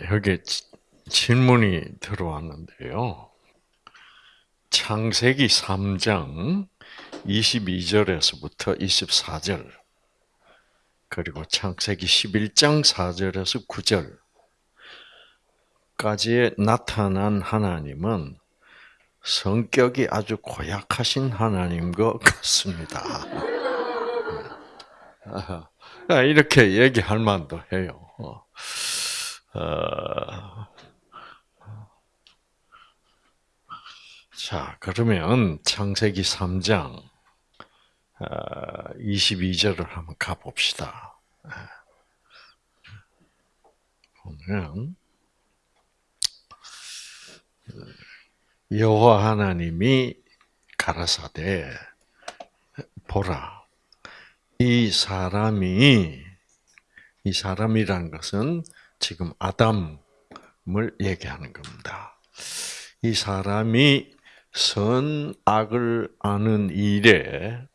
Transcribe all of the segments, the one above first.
자, 여기 질문이 들어왔는데요. 창세기 3장 22절에서부터 24절, 그리고 창세기 11장 4절에서 9절까지에 나타난 하나님은 성격이 아주 고약하신 하나님 것 같습니다. 이렇게 얘기할 만도 해요. 어, 자, 그러면 창세기 3장 22절을 어, 한번 가봅시다. 보면 여호와 하나님이 가라사대 보라 이 사람이 이 사람이란 것은 지금 아담을 얘기하는 겁니다. 이 사람이 선악을 아는 일에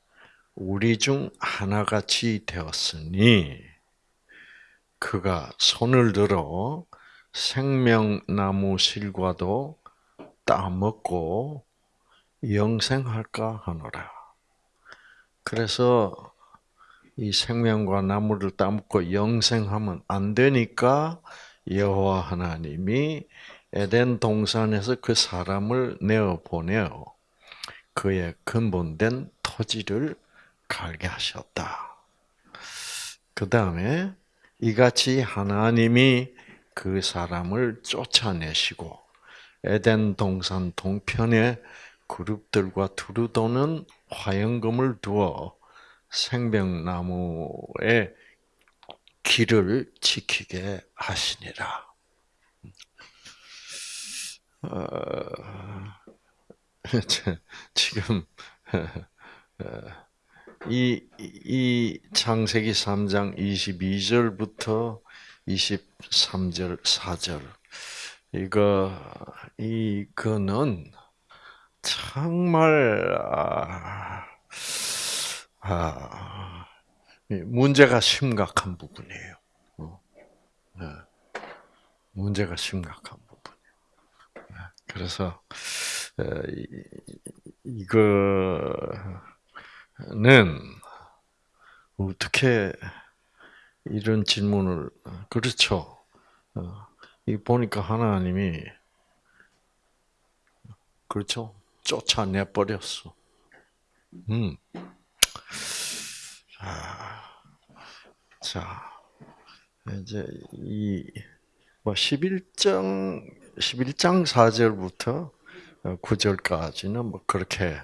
우리 중 하나같이 되었으니 그가 손을 들어 생명나무 실과도 따먹고 영생할까 하노라. 그래서 이 생명과 나무를 따먹고 영생하면 안 되니까 여호와 하나님이 에덴 동산에서 그 사람을 내어 보내어 그의 근본된 토지를 갈게 하셨다. 그 다음에 이같이 하나님이 그 사람을 쫓아내시고 에덴 동산 동편에 그룹들과 두루도는 화영금을 두어 생명나무의 길을 지키게 하시니라. 어, 지금 이, 이 창세기 3장 22절부터 23절 4절 이거 이거는 정말 아, 아, 문제가 심각한 부분이에요. 어, 네. 문제가 심각한 부분이에요. 네. 그래서 이거는 어떻게 이런 질문을 그렇죠. 어, 이 보니까 하나님이 그렇죠. 쫓아내 버렸어. 음. 자, 이제 이 뭐 11장 11장 4절부터 9절까지는 뭐 그렇게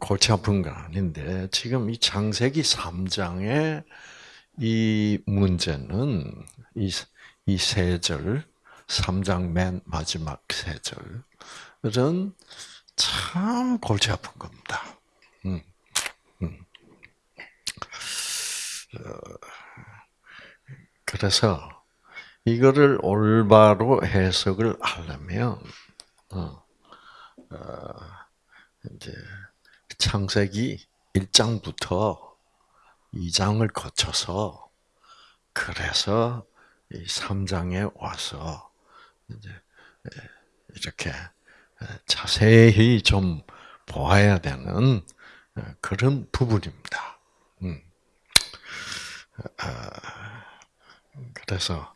골치 아픈 건 아닌데 지금 이 창세기 3장의 이 문제는 이 이 세 절, 3장 맨 마지막 세 절은 참 골치 아픈 겁니다. 음. 그래서 이거를 올바로 해석을 하려면 어, 어, 이제 창세기 1장부터 2장을 거쳐서 그래서 이 3장에 와서 이제 이렇게 자세히 좀 보아야 되는 그런 부분입니다. 음. 아, 그래서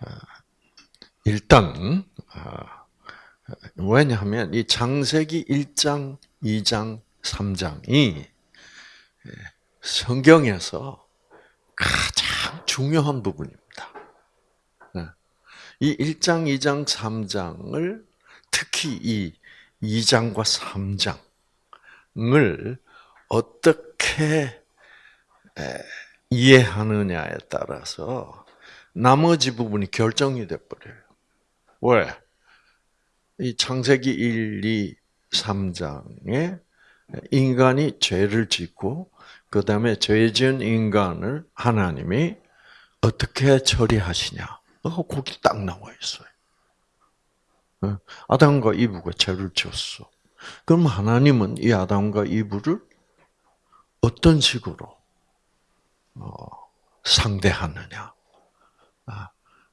아, 일단 아, 왜냐하면 이 장세기 1장, 2장, 3장이 성경에서 가장 중요한 부분입니다. 네. 이 1장, 2장, 3장을 특히 이 2장과 3장을 어떻게 이해하느냐에 따라서 나머지 부분이 결정이 돼버려요. 왜? 이 창세기 1, 2, 3장에 인간이 죄를 짓고 그 다음에 죄 지은 인간을 하나님이 어떻게 처리하시냐. 거기 딱 나와 있어요. 어? 아담과 이브가 죄를 지었어. 그럼 하나님은 이 아담과 이브를 어떤 식으로 어, 상대하느냐. 아,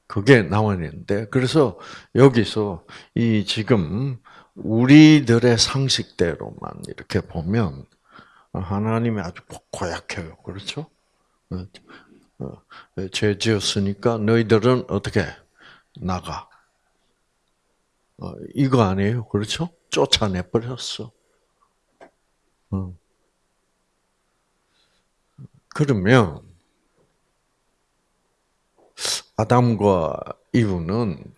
그게 있는데 그래서 여기서 이 지금 우리들의 상식대로만 이렇게 보면 하나님이 아주 고약해요. 그렇죠? 어, 어, 죄 지었으니까 너희들은 어떻게 나가? 어, 이거 아니에요. 그렇죠? 쫓아내 버렸어. 그러면 아담과 이브는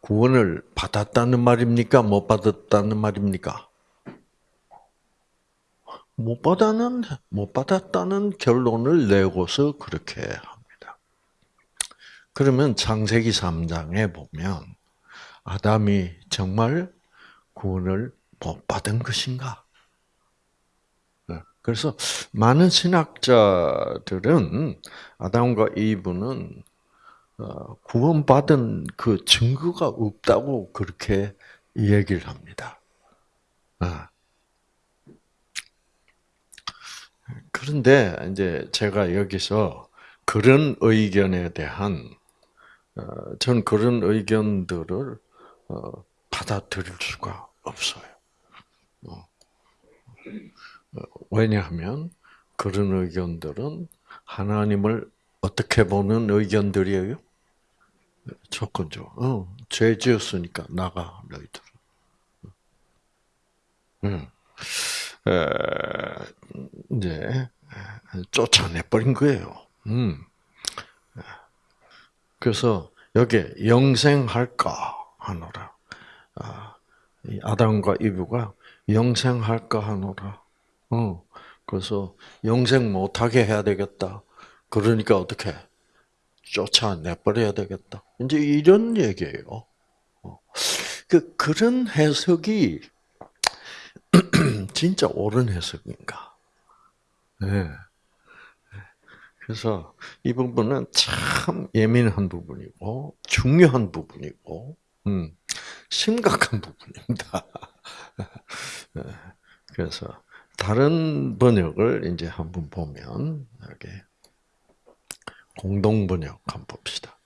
구원을 받았다는 말입니까? 못 받았다는 말입니까? 못 받았는 못 받았다는 결론을 내고서 그렇게 합니다. 그러면 창세기 3장에 보면 아담이 정말 구원을 못 받은 것인가? 네. 그래서 많은 신학자들은 아담과 이브는 어, 구원받은 그 증거가 없다고 그렇게 얘기를 합니다. 아. 그런데 이제 제가 여기서 그런 의견에 대한 어, 전 그런 의견들을 어, 받아들일 수가 없어요. 어. 왜냐하면 그런 의견들은 하나님을 어떻게 보는 의견들이에요? 조건적. 어, 죄 지었으니까 나가 너희들. 응. 이제 쫓아내 버린 거예요. 음. 그래서 여기 영생할까 하노라. 아, 아담과 이브가 영생할까 하노라. 어, 그래서 영생 못하게 해야 되겠다. 그러니까 어떻게 쫓아내 버려야 되겠다. 이제 이런 얘기예요. 어. 그 그런 해석이 진짜 옳은 해석인가? 네. 그래서 이 부분은 참 예민한 부분이고 중요한 부분이고 음, 심각한 부분입니다. 네. 그래서 다른 번역을 이제 한번 보면 여기 공동 번역 한번 봅시다.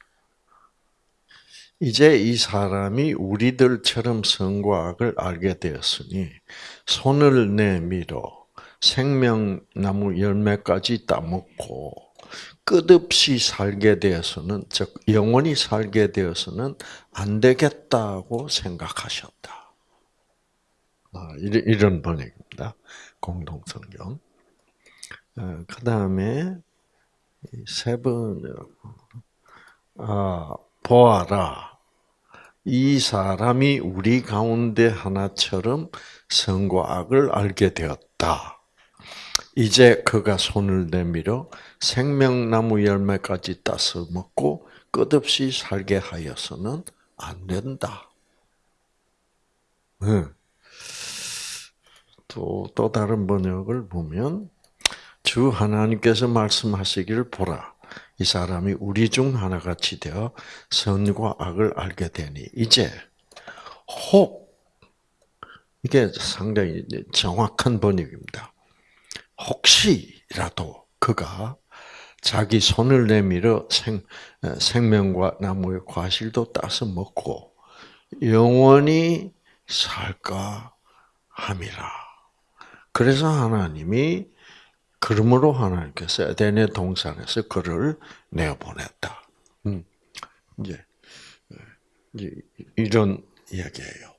이제 이 사람이 우리들처럼 선과 악을 알게 되었으니 손을 내밀어 생명나무 열매까지 따먹고 끝없이 살게 되어서는 즉 영원히 살게 되어서는 안 되겠다고 생각하셨다. 아, 이런 번역입니다. 공동성경. 아, 그 다음에 세 번역. 아, 보아라. 이 사람이 우리 가운데 하나처럼 선과 악을 알게 되었다. 이제 그가 손을 내밀어 생명나무 열매까지 따서 먹고 끝없이 살게 하여서는 안 된다. 또, 또 다른 번역을 보면, 주 하나님께서 말씀하시기를 보라. 이 사람이 우리 중 하나같이 되어 선과 악을 알게 되니 이제 혹 이게 상당히 정확한 번역입니다. 혹시라도 그가 자기 손을 내밀어 생, 생명과 나무의 과실도 따서 먹고 영원히 살까 함이라. 그래서 하나님이 그러므로 하나님께서 에덴의 동산에서 그를 내어보냈다. 음, 이제, 이런 이야기예요.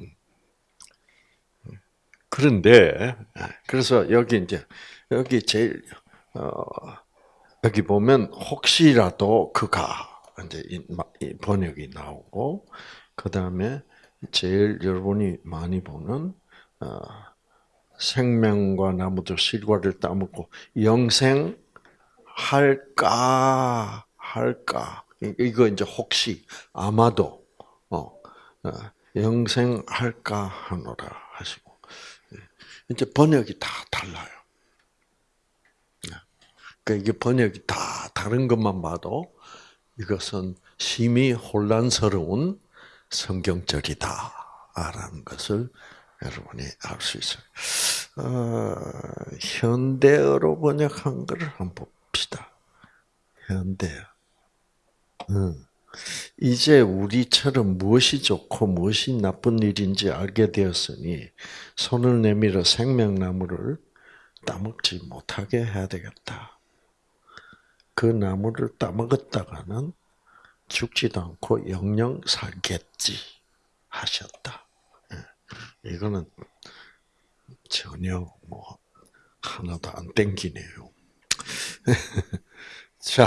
음. 그런데 그래서 여기 이제 여기 제일 어, 여기 보면 혹시라도 그가 이제 이 번역이 나오고 그 다음에 제일 여러분이 많이 보는 어, 생명과 나무도 실과를 따먹고 영생 할까 할까 이거 이제 혹시 아마도 어, 어 영생 할까 하노라 하시고 예. 이제 번역이 다 달라요. 그러니까 이게 번역이 다 다른 것만 봐도 이것은 심히 혼란스러운 성경절이다라는 것을 여러분이 알 수 있어요. 어, 현대어로 번역한 것을 한번 봅시다. 현대어. 응. 이제 우리처럼 무엇이 좋고 무엇이 나쁜 일인지 알게 되었으니 손을 내밀어 생명나무를 따먹지 못하게 해야 되겠다. 그 나무를 따먹었다가는 죽지도 않고 영영 살겠지 하셨다. 예. 이거는 전혀 뭐 하나도 안 땡기네요. 자,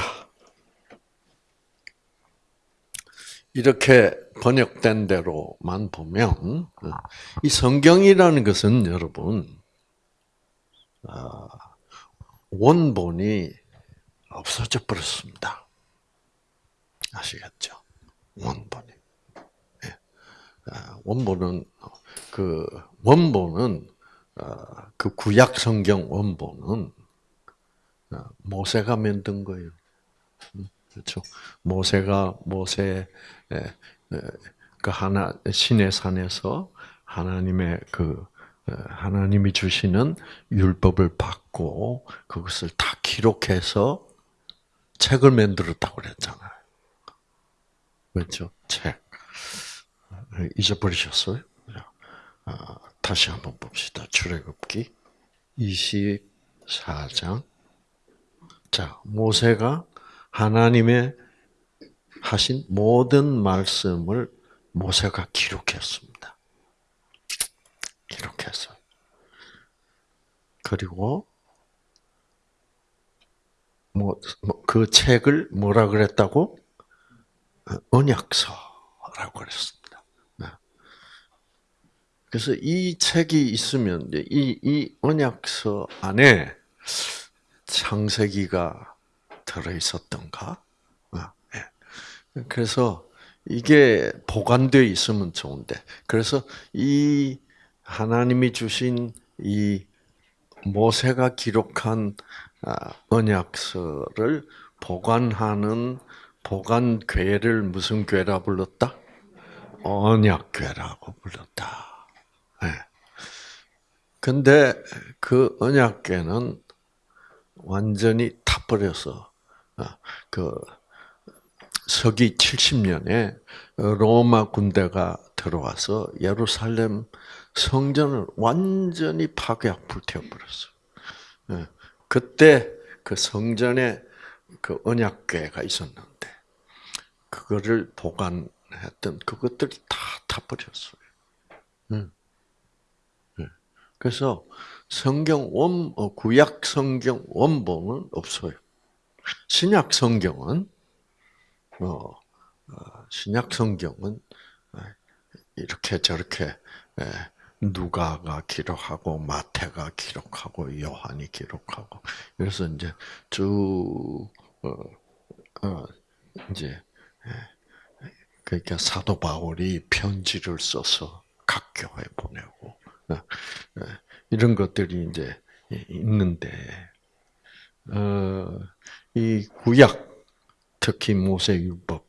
이렇게 번역된 대로만 보면 이 성경이라는 것은 여러분 아, 원본이 없어져 버렸습니다. 아시겠죠? 원본이. 예. 아, 원본은 그 원본은 아, 그 구약 성경 원본은 모세가 만든 거예요. 음, 그렇죠. 모세가 모세 그 하나 신의 산에서 하나님의 그 하나님이 주시는 율법을 받고 그것을 다 기록해서 책을 만들었다고 그랬잖아요. 그렇죠? 책. 잊어버리셨어요? 아, 다시 한번 봅시다. 출애굽기 24장. 자, 모세가 하나님의 하신 모든 말씀을 모세가 기록했습니다. 기록했어요. 그리고 뭐그 뭐, 책을 뭐라 그랬다고? 언약서라고 그랬습니다. 네. 그래서 이 책이 있으면 이, 이 언약서 안에 창세기가 들어 있었던가? 아, 예. 그래서 이게 보관되어 있으면 좋은데, 그래서 이 하나님이 주신 이 모세가 기록한 아, 언약서를 보관하는 보관괴를 무슨 괴라 불렀다? 언약괴라고 불렀다. 네. 근데 그 언약궤는 완전히 타버려서 아, 그 서기 70년에 로마 군대가 들어와서 예루살렘 성전을 완전히 파괴하고 불태워버렸어. 예. 그때 그 성전에 그 언약궤가 있었는데 그거를 보관했던 그것들이 다 타버렸어요. 음. 예. 그래서 성경 원 어, 구약 성경 원본은 없어요. 신약 성경은 어, 어 신약 성경은 이렇게 저렇게 누가가 기록하고 마태가 기록하고 요한이 기록하고 그래서 이제 쭉 어, 어, 이제 그러니까 사도 바울이 편지를 써서 각 교회 보내고 어, 어, 이런 것들이 이제 있는데 어, 이 구약 특히 모세율법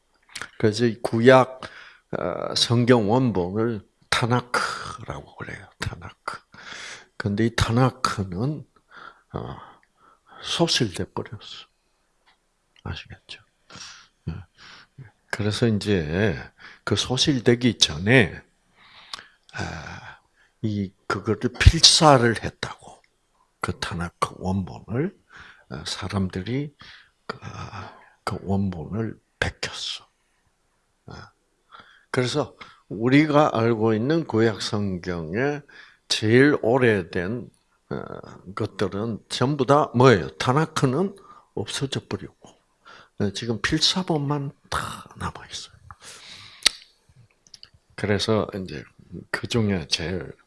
그래서 이 구약 성경 원본을 타나크라고 그래요. 타나크. 근데 이 타나크는 소실돼 버렸어. 아시겠죠? 그래서 이제 그 소실되기 전에 이 그거를 필사를 했다고 그 타나크 원본을 사람들이 그, 그 원본을 베꼈어. 그래서 우리가 알고 있는 구약 성경의 제일 오래된 어, 것들은 전부 다 뭐예요? 타나크는 없어져 버리고 어, 지금 필사본만 다 남아 있어요. 그래서 이제 그 중에 제일 어,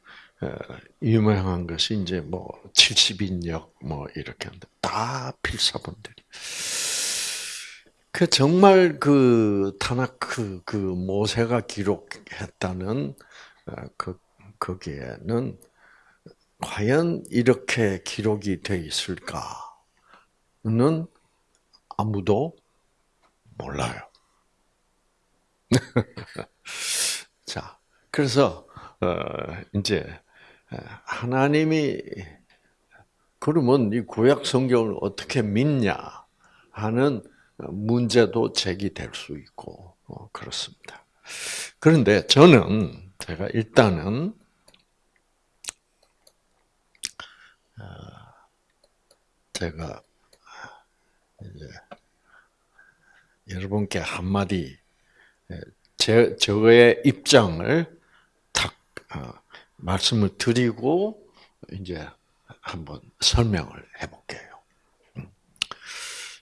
유명한 것이 이제 뭐 70인역 뭐 이렇게 하는데 다 필사본들이. 그 정말 그 타나크 그 모세가 기록했다는 어, 그 거기에는 과연 이렇게 기록이 돼 있을까는 아무도 몰라요. 자, 그래서 어 이제 하나님이 그러면 이 구약 성경을 어떻게 믿냐 하는 문제도 제기될 수 있고 어, 그렇습니다. 그런데 저는 제가 일단은 어, 제가 이제 여러분께 한마디 제 저의 입장을 탁 어, 말씀을 드리고 이제 한번 설명을 해볼게요. 음.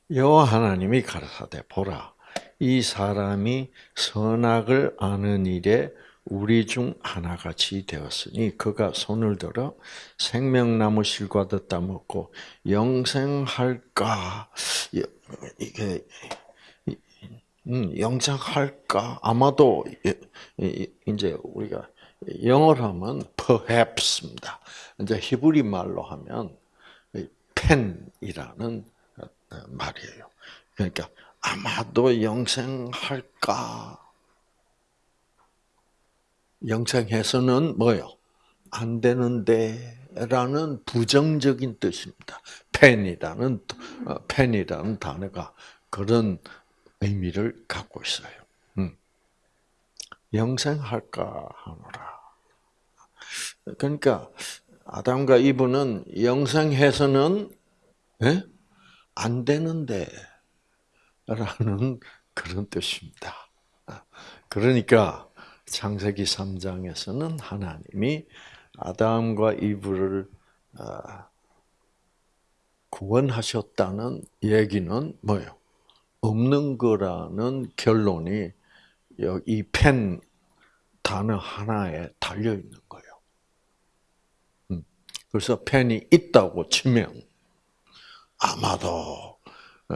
여호와 하나님이 가라사대 보라 이 사람이 선악을 아는 일에 우리 중 하나같이 되었으니 그가 손을 들어 생명나무 실과도 따먹고 영생할까 이게 음, 영생할까 아마도 이제 우리가 영어로 하면 perhaps입니다. 이제 히브리 말로 하면 펜이라는 말이에요. 그러니까 아마도 영생할까? 영생해서는 뭐요? 안 되는데 라는 부정적인 뜻입니다. 펜이라는 펜이라는 단어가 그런 의미를 갖고 있어요. 음. 영생할까 하노라. 그러니까 아담과 이브는 영생해서는 예? 안 되는데 라는 그런 뜻입니다. 그러니까 창세기 3장에서는 하나님이 아담과 이브를 아, 구원하셨다는 얘기는 뭐예요? 없는 거라는 결론이 이 펜 단어 하나에 달려 있는 그래서 펜이 있다고 치면 아마도 어,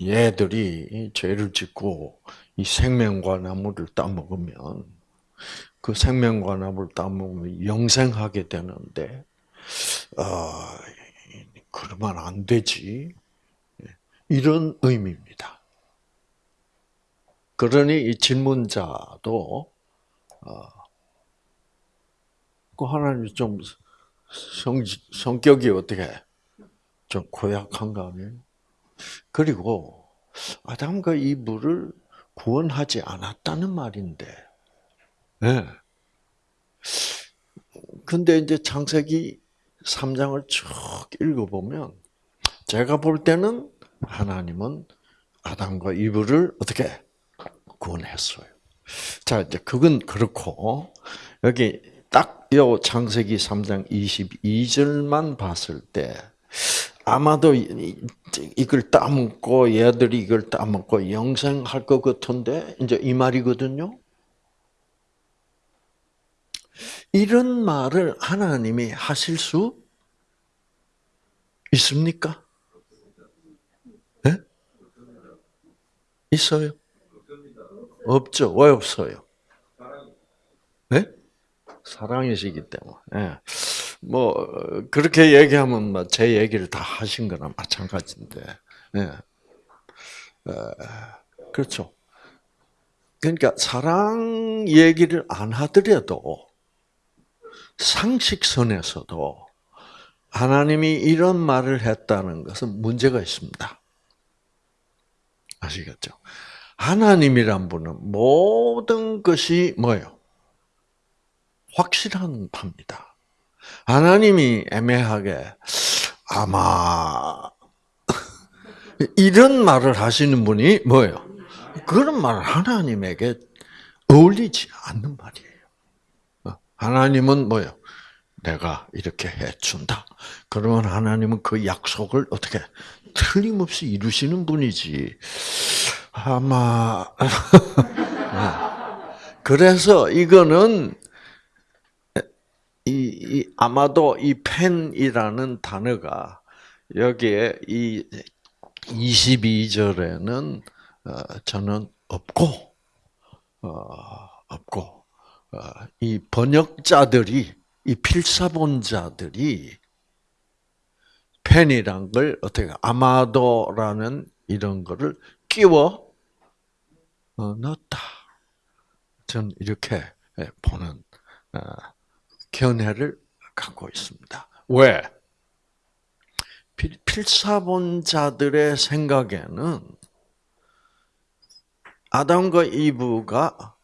얘들이 죄를 짓고 이 생명과 나무를 따먹으면 그 생명과 나무를 따먹으면 영생하게 되는데 어, 그러면 안 되지. 이런 의미입니다. 그러니 이 질문자도 어, 그 하나님 좀 성, 성격이 어떻게 좀 고약한 거 아니에요? 그리고 아담과 이브를 구원하지 않았다는 말인데, 네. 근데 이제 창세기 3장을 쭉 읽어보면, 제가 볼 때는 하나님은 아담과 이브를 어떻게 구원했어요. 자, 이제 그건 그렇고, 여기 딱 요 창세기 3장 22절만 봤을 때, 아마도 이걸 따먹고 얘들이 이걸 따먹고 영생할 것 같은데 이제 이 말이거든요. 이런 말을 하나님이 하실 수 있습니까? 네? 있어요? 없죠. 왜 없어요? 네? 사랑이시기 때문에. 네. 뭐 그렇게 얘기하면 뭐제 얘기를 다 하신 거나 마찬가지인데, 예. 그렇죠. 그러니까 사랑 얘기를 안 하더라도 상식선에서도 하나님이 이런 말을 했다는 것은 문제가 있습니다. 아시겠죠? 하나님이란 분은 모든 것이 뭐예요? 확실한 바입니다. 하나님이 애매하게 아마 이런 말을 하시는 분이 뭐예요? 그런 말을 하나님에게 어울리지 않는 말이에요. 어, 하나님은 뭐예요? 내가 이렇게 해준다. 그러면 하나님은 그 약속을 어떻게 틀림없이 이루시는 분이지. 아마 어. 그래서 이거는 이, 이 아마도 이 펜이라는 단어가 여기에 이 22절에는 어, 저는 없고 어, 없고 어, 이 번역자들이 이 필사본자들이 펜이란 걸 어떻게 아마도라는 이런 거를 끼워 넣었다. 전 이렇게 보는 견해를 갖고 있습니다. 왜? 필사본자들의 생각에는 아담과 이브가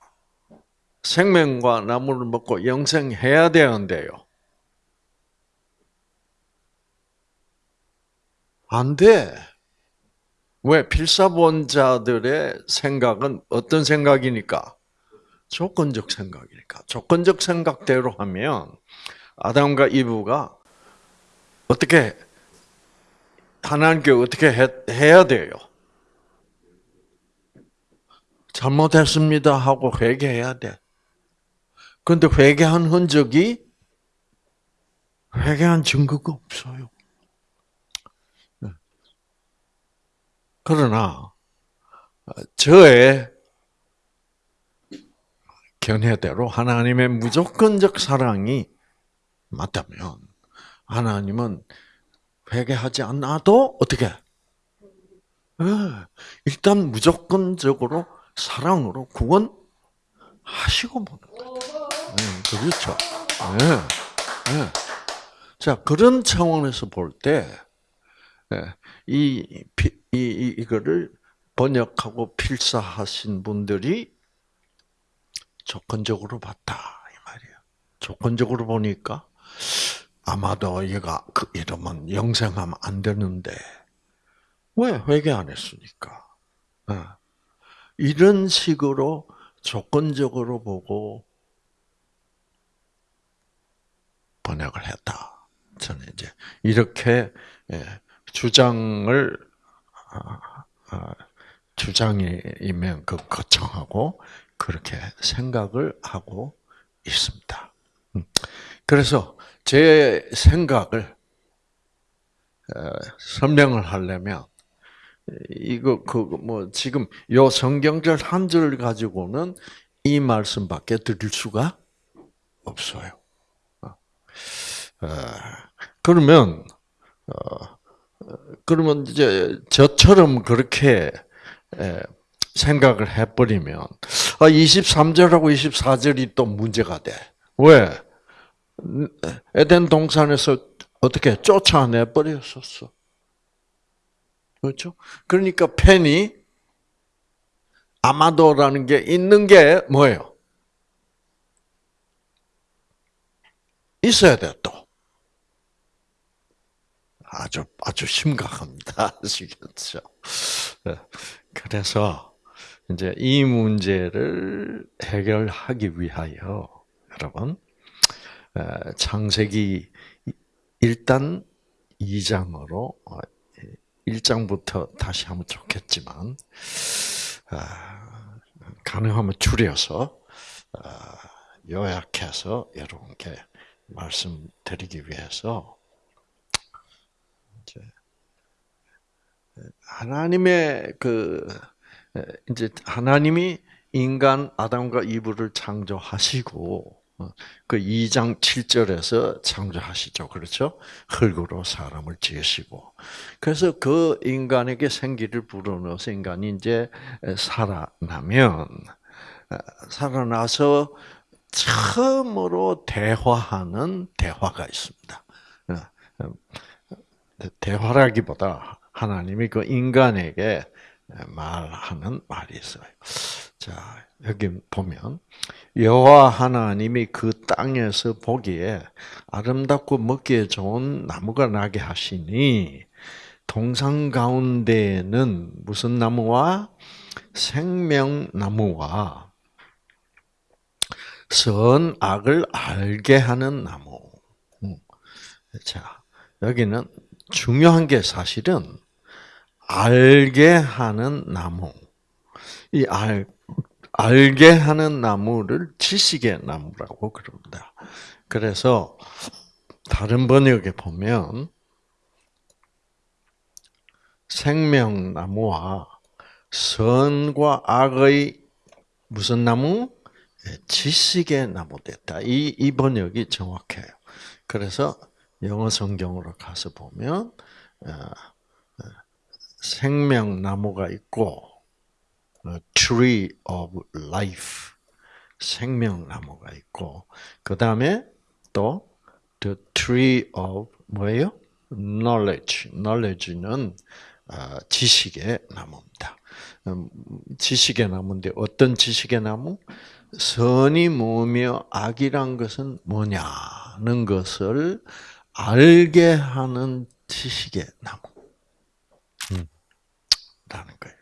생명과 나무를 먹고 영생해야 되는데요. 안 돼. 왜? 필사본자들의 생각은 어떤 생각이니까? 조건적 생각이니까. 조건적 생각대로 하면 아담과 이브가 어떻게 하나님께 어떻게 해 야 돼요? 잘못했습니다 하고 회개해야 돼. 그런데 회개한 흔적이 회개한 증거가 없어요. 네. 그러나 저의 견해대로 하나님의 무조건적 사랑이 맞다면 하나님은 회개하지 않아도 어떻게? 네. 일단 무조건적으로 사랑으로 구원하시고 보는. 네, 그렇죠. 네, 네. 자 그런 차원에서 볼 때, 이, 이거를 번역하고 필사하신 분들이 조건적으로 봤다 이 말이에요. 조건적으로 보니까 아마도 얘가 그 이러면 영생하면 안 되는데 왜 회개 안 했으니까. 이런 식으로 조건적으로 보고 번역을 했다. 저는 이제 이렇게 예, 주장을 아, 아, 주장이면 그 거청하고 그렇게 생각을 하고 있습니다. 음. 그래서 제 생각을 어, 설명을 하려면 이거 그뭐 지금 요 성경절 한 절 가지고는 이 말씀밖에 드릴 수가 없어요. 어. 어, 그러면 어, 그러면 이제 저처럼 그렇게 생각을 해버리면 23절하고 24절이 또 문제가 돼. 왜? 에덴 동산에서 어떻게 쫓아내 버렸었어. 그렇죠? 그러니까 펜이 아마도라는 게 있는 게 뭐예요? 있어야 돼 또. 아주 아주 심각합니다. 아시겠죠? 네. 그래서 이제 이 문제를 해결하기 위하여 여러분 창세기 일단 2장으로 1장부터 다시 하면 좋겠지만 아, 가능하면 줄여서 아, 요약해서 여러분께 말씀드리기 위해서 하나님의 그 이제 하나님이 인간 아담과 이브를 창조하시고 어, 그 2장 7절에서 창조하시죠. 그렇죠? 흙으로 사람을 지으시고. 그래서 그 인간에게 생기를 불어넣어서 인간이 이제 살아나면, 어, 살아나서 처음으로 대화하는 대화가 있습니다. 어, 대화라기보다 하나님이 그 인간에게 말하는 말이 있어요. 자, 여기 보면 여호와 하나님이 그 땅에서 보기에 아름답고 먹기에 좋은 나무가 나게 하시니 동상 가운데에는 무슨 나무와 생명나무와 선악을 알게 하는 나무. 음. 자, 여기는 중요한 게 사실은 알게 하는 나무. 이 알, 알게 하는 나무를 지식의 나무라고 그럽니다. 그래서 다른 번역에 보면 생명나무와 선과 악의 무슨 나무? 예, 지식의 나무 됐다. 이, 이 번역이 정확해요. 그래서 영어 성경으로 가서 보면 어, 어, 생명나무가 있고 tree of life 생명나무가 있고 그 다음에 또 the tree of 뭐예요? knowledge. knowledge는 아, 지식의 나무입니다. 음, 지식의 나무인데 어떤 지식의 나무? 선이 뭐며 악이란 것은 뭐냐는 것을 알게 하는 지식의 나무. 음, 라는 거예요.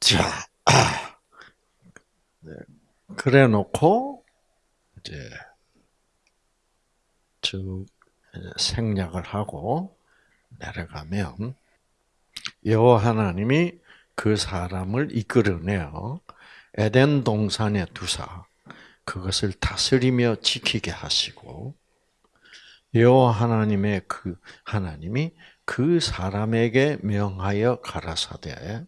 자, 아, 네, 그래 놓고, 이제, 쭉 생략을 하고 내려가면, 여호와 하나님이 그 사람을 이끌어내어 에덴 동산에 두사 그것을 다스리며 지키게 하시고 여호와 하나님의 그 하나님이 그 사람에게 명하여 가라사대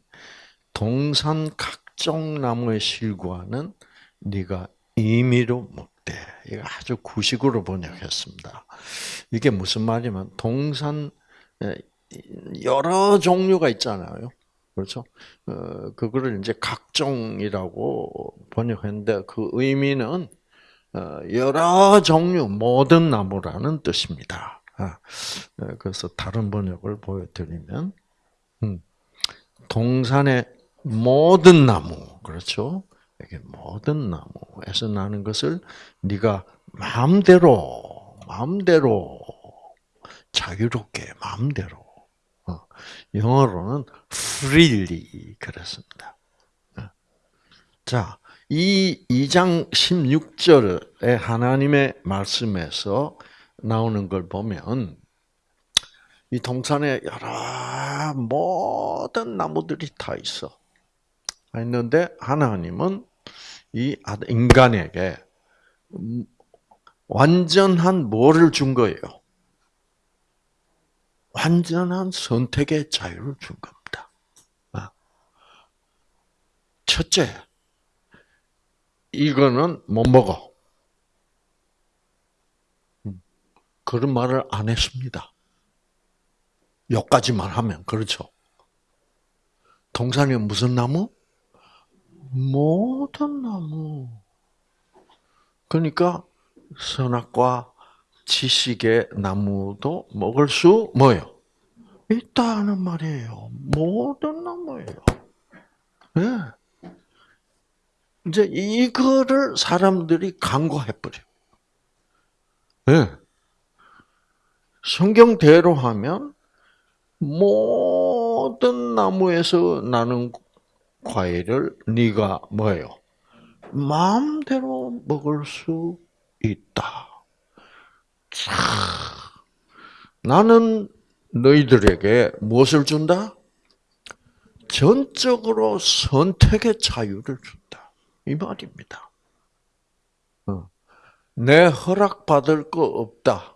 동산 각종 나무의 실과는 네가 임의로 먹되 이거 아주 구식으로 번역했습니다. 이게 무슨 말이냐면 동산 여러 종류가 있잖아요. 그렇죠? 어, 그거를 이제 각종이라고 번역했는데 그 의미는 어, 여러 종류 모든 나무라는 뜻입니다. 아, 네, 그래서 다른 번역을 보여드리면 음, 동산의 모든 나무 그렇죠? 이게 모든 나무에서 나는 것을 네가 마음대로 마음대로 자유롭게 마음대로 어, 영어로는 freely 그랬습니다. 어. 자, 이 2장 16절에 하나님의 말씀에서 나오는 걸 보면 이 동산에 여러 모든 나무들이 다 있어. 있는데 하나님은 이 인간에게 완전한 뭐를 준 거예요? 완전한 선택의 자유를 준 겁니다. 아. 첫째, 이거는 못 먹어. 음. 그런 말을 안 했습니다. 여기까지만 하면, 그렇죠. 동산이 무슨 나무? 모든 나무. 그러니까, 선악과 지식의 나무도 먹을 수 뭐요? 있다는 말이에요. 모든 나무예요. 네. 이제 이거를 사람들이 간과해버려. 네. 성경대로 하면 모든 나무에서 나는 과일을 네가 뭐예요? 마음대로 먹을 수 있다. 자, 나는 너희들에게 무엇을 준다? 전적으로 선택의 자유를 준다. 이 말입니다. 어. 내 허락받을 거 없다.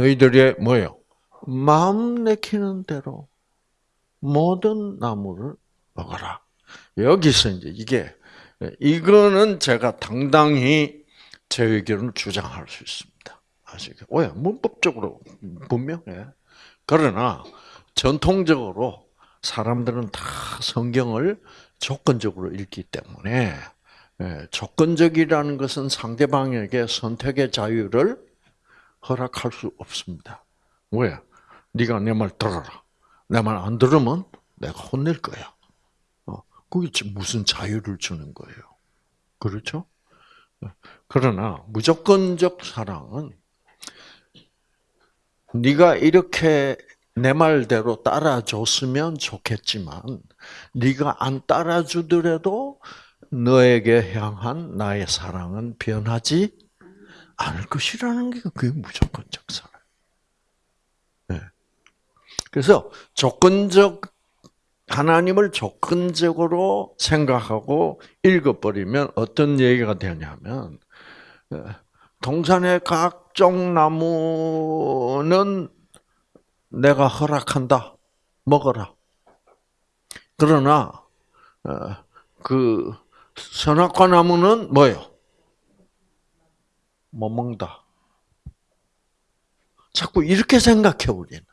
너희들의 뭐요? 마음 내키는 대로 모든 나무를 먹어라. 여기서 이제 이게 이거는 제가 당당히 제 의견을 주장할 수 있습니다. 아시겠? 왜? 문법적으로 분명해. 그러나 전통적으로 사람들은 다 성경을 조건적으로 읽기 때문에 예, 조건적이라는 것은 상대방에게 선택의 자유를 허락할 수 없습니다. 왜? 네가 내 말 들어라. 내 말 안 들으면 내가 혼낼 거야. 그게 무슨 자유를 주는 거예요. 그렇죠? 그러나 무조건적 사랑은 네가 이렇게 내 말대로 따라줬으면 좋겠지만 네가 안 따라주더라도 너에게 향한 나의 사랑은 변하지 않을 것이라는 게 그게 무조건적 사랑. 네. 그래서 조건적 하나님을 조건적으로 생각하고 읽어버리면 어떤 얘기가 되냐면 어, 동산의 각종 나무는 내가 허락한다. 먹어라. 그러나 어, 그 선악과 나무는 뭐요? 못 먹다. 자꾸 이렇게 생각해 우리는.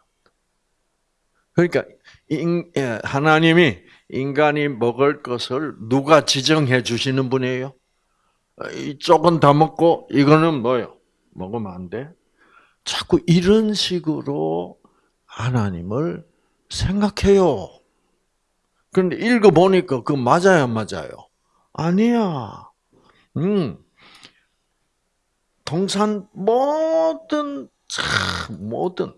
그러니까 예, 하나님이 인간이 먹을 것을 누가 지정해 주시는 분이에요? 이쪽은 다 먹고 이거는 뭐요? 먹으면 안 돼. 자꾸 이런 식으로 하나님을 생각해요. 그런데 읽어보니까 그 맞아요, 맞아요? 아니야. 음. 동산 모든, 모든,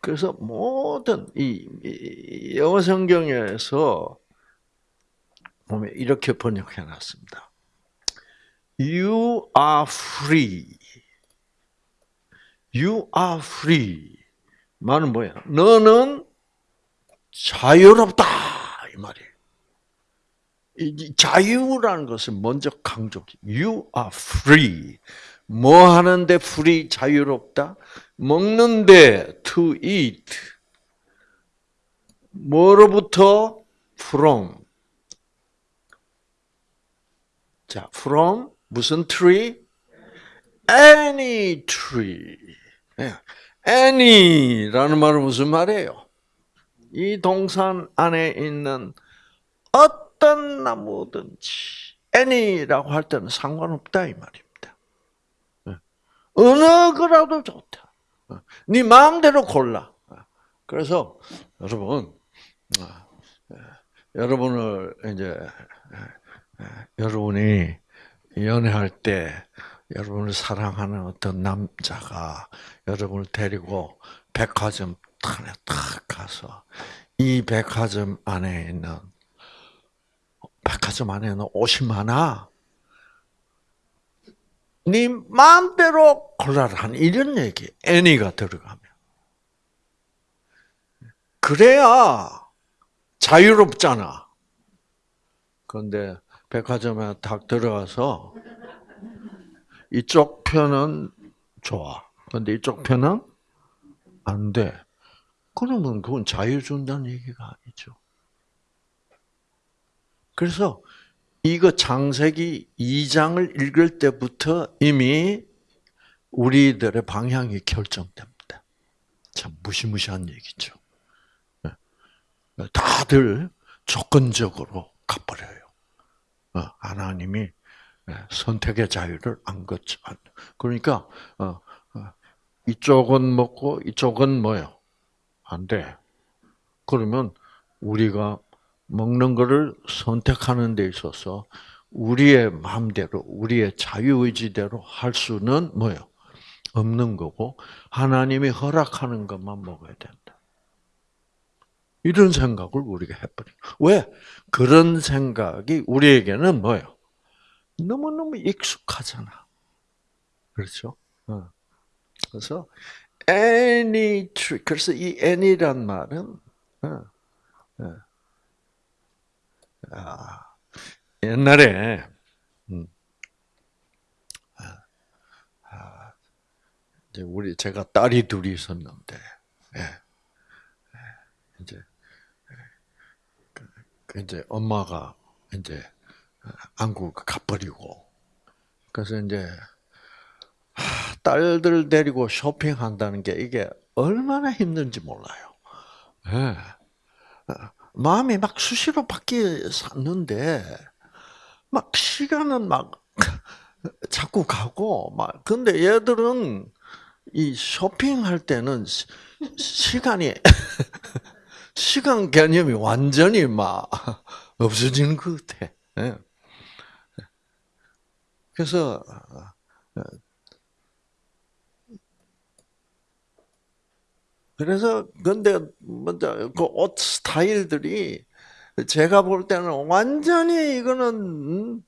그래서 모든 이 영어 성경에서 보면 이렇게 번역해 놨습니다. You are free. You are free. 말은 뭐야? 너는 자유롭다 이 말이에요. 이 자유라는 것을 먼저 강조. You are free. 뭐 하는데 free 자유롭다? 먹는데 to eat. 뭐로부터 from. 자, from 무슨 tree? any tree. any라는 말은 무슨 말이에요? 이 동산 안에 있는 어 떤 나무든지 any라고 할 때는 상관없다 이 말입니다. 어느 거라도 좋다. 네 마음대로 골라. 그래서 여러분, 여러분을 이제 여러분이 연애할 때 여러분을 사랑하는 어떤 남자가 여러분을 데리고 백화점 안에 딱 가서 이 백화점 안에 있는 백화점 안에는 옷이 많아. 네 마음대로 골라라 한 이런 얘기. 애니가 들어가면. 그래야 자유롭잖아. 그런데 백화점에 딱 들어가서 이쪽 편은 좋아. 근데 이쪽 편은 안 돼. 그러면 그건 자유 준다는 얘기가 아니죠. 그래서 이거 장세기 2장을 읽을 때부터 이미 우리들의 방향이 결정됩니다. 참 무시무시한 얘기죠. 네. 다들 조건적으로 가버려요. 어, 하나님이 네, 선택의 자유를 안 걷죠. 그러니까 어, 어, 이쪽은 먹고 이쪽은 뭐요? 안 돼. 그러면 우리가 먹는 것을 선택하는 데 있어서 우리의 마음대로 우리의 자유의지대로 할 수는 뭐요? 없는 거고 하나님이 허락하는 것만 먹어야 된다. 이런 생각을 우리가 해버려. 왜? 그런 생각이 우리에게는 뭐요? 너무너무 익숙하잖아. 그렇죠? 어. 그래서 any tree. 그래서 이 any란 말은 어, 어. 아, 옛날에 음, 아, 이제 우리 제가 딸이 둘이 있었는데 예, 예, 이제 그, 그 이제 엄마가 이제 안국 가버리고 그래서 이제 딸들 데리고 쇼핑한다는 게 이게 얼마나 힘든지 몰라요. 네. 마음이 막 수시로 바뀌 샀는데 막 시간은 막 자꾸 가고 막 근데 얘들은 이 쇼핑할 때는 시간이 시간 개념이 완전히 막 없어지는 것 같아. 네. 그래서 그래서 근데 먼저 그 옷 스타일들이 제가 볼 때는 완전히 이거는 음,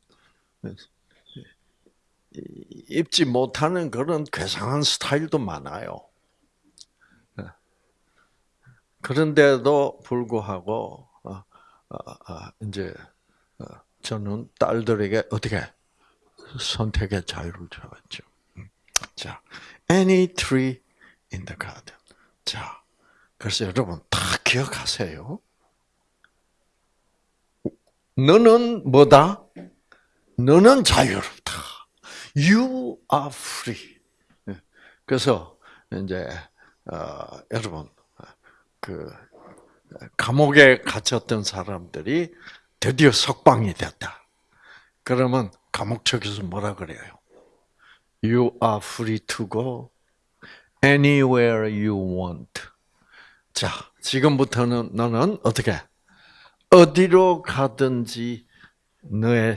입지 못하는 그런 괴상한 스타일도 많아요. 그런데도 불구하고 어, 어, 이제 저는 딸들에게 어떻게 선택의 자유를 줘야죠. 음. 자, any tree in the garden. 자, 그래서 여러분 다 기억하세요. 너는 뭐다? 너는 자유롭다. You are free. 예. 그래서 이제 어, 여러분 그 감옥에 갇혔던 사람들이 드디어 석방이 됐다. 그러면 감옥 측에서 뭐라 그래요? You are free to go anywhere you want. 자, 지금부터는 너는 어떻게 어디로 가든지 너의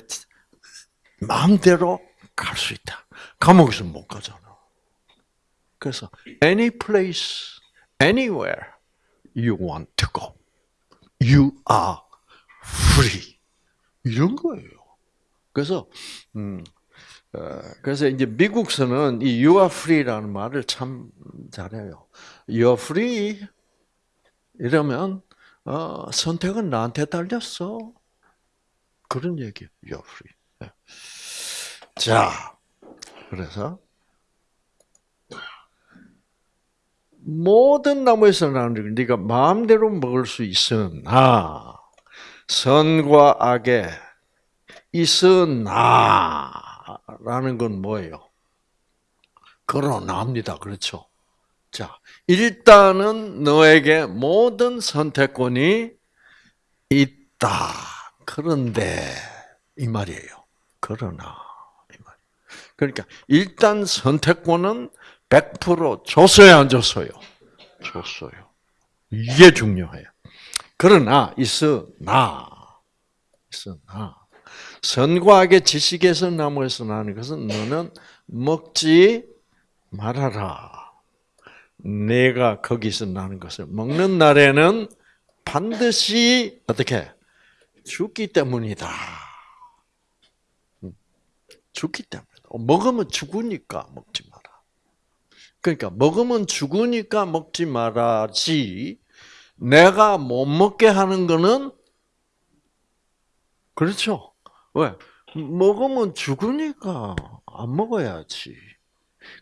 마음대로 갈 수 있다. 감옥에서 못 가잖아. 그래서 any place, anywhere you want to go, you are free. 이런 거예요. 그래서 음, 어, 그래서 이제 미국서는 이 you are free라는 말을 참 잘해요. You are free 이러면 어, 선택은 나한테 달렸어. 그런 얘기예요. You are free. 네. 자, 그래서 모든 나무에서 나는 걸 네가 마음대로 먹을 수 있으나 선과 악에 있으나 라는 건 뭐예요? 그러나입니다. 그렇죠? 자, 일단은 너에게 모든 선택권이 있다. 그런데 이 말이에요. 그러나 이 말. 그러니까 일단 선택권은 100% 줬어요, 안 줬어요? 줬어요. 이게 중요해요. 그러나 있으나 있으나 선과 악의 지식에서 나무에서 나는 것은 너는 먹지 말아라. 내가 거기서 나는 것을 먹는 날에는 반드시 어떻게 죽기 때문이다. 음, 죽기 때문에 먹으면 죽으니까 먹지 마라. 그러니까 먹으면 죽으니까 먹지 말아지. 내가 못 먹게 하는 거는 그렇죠. 왜? 먹으면 죽으니까 안 먹어야지.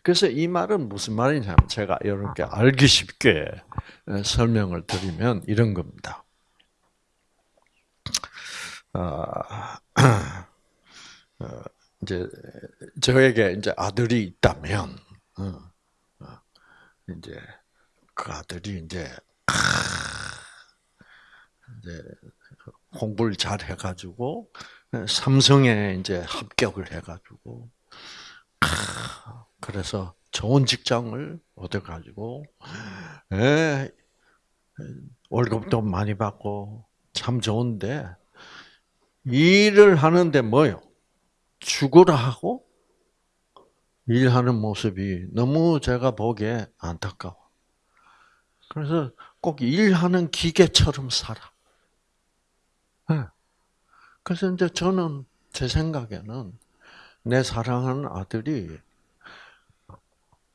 그래서 이 말은 무슨 말이냐면 제가 여러분께 알기 쉽게 설명을 드리면 이런 겁니다. 아, 어, 이제 저에게 이제 아들이 있다면 어, 어, 이제 그 아들이 이제 이제 공부를 잘 해가지고 삼성에 이제 합격을 해가지고 그래서 좋은 직장을 얻어가지고 예, 월급도 많이 받고 참 좋은데 일을 하는데 뭐요? 죽으라 하고 일하는 모습이 너무 제가 보기에 안타까워. 그래서 꼭 일하는 기계처럼 살아. 네. 그래서 이제 저는 제 생각에는 내 사랑하는 아들이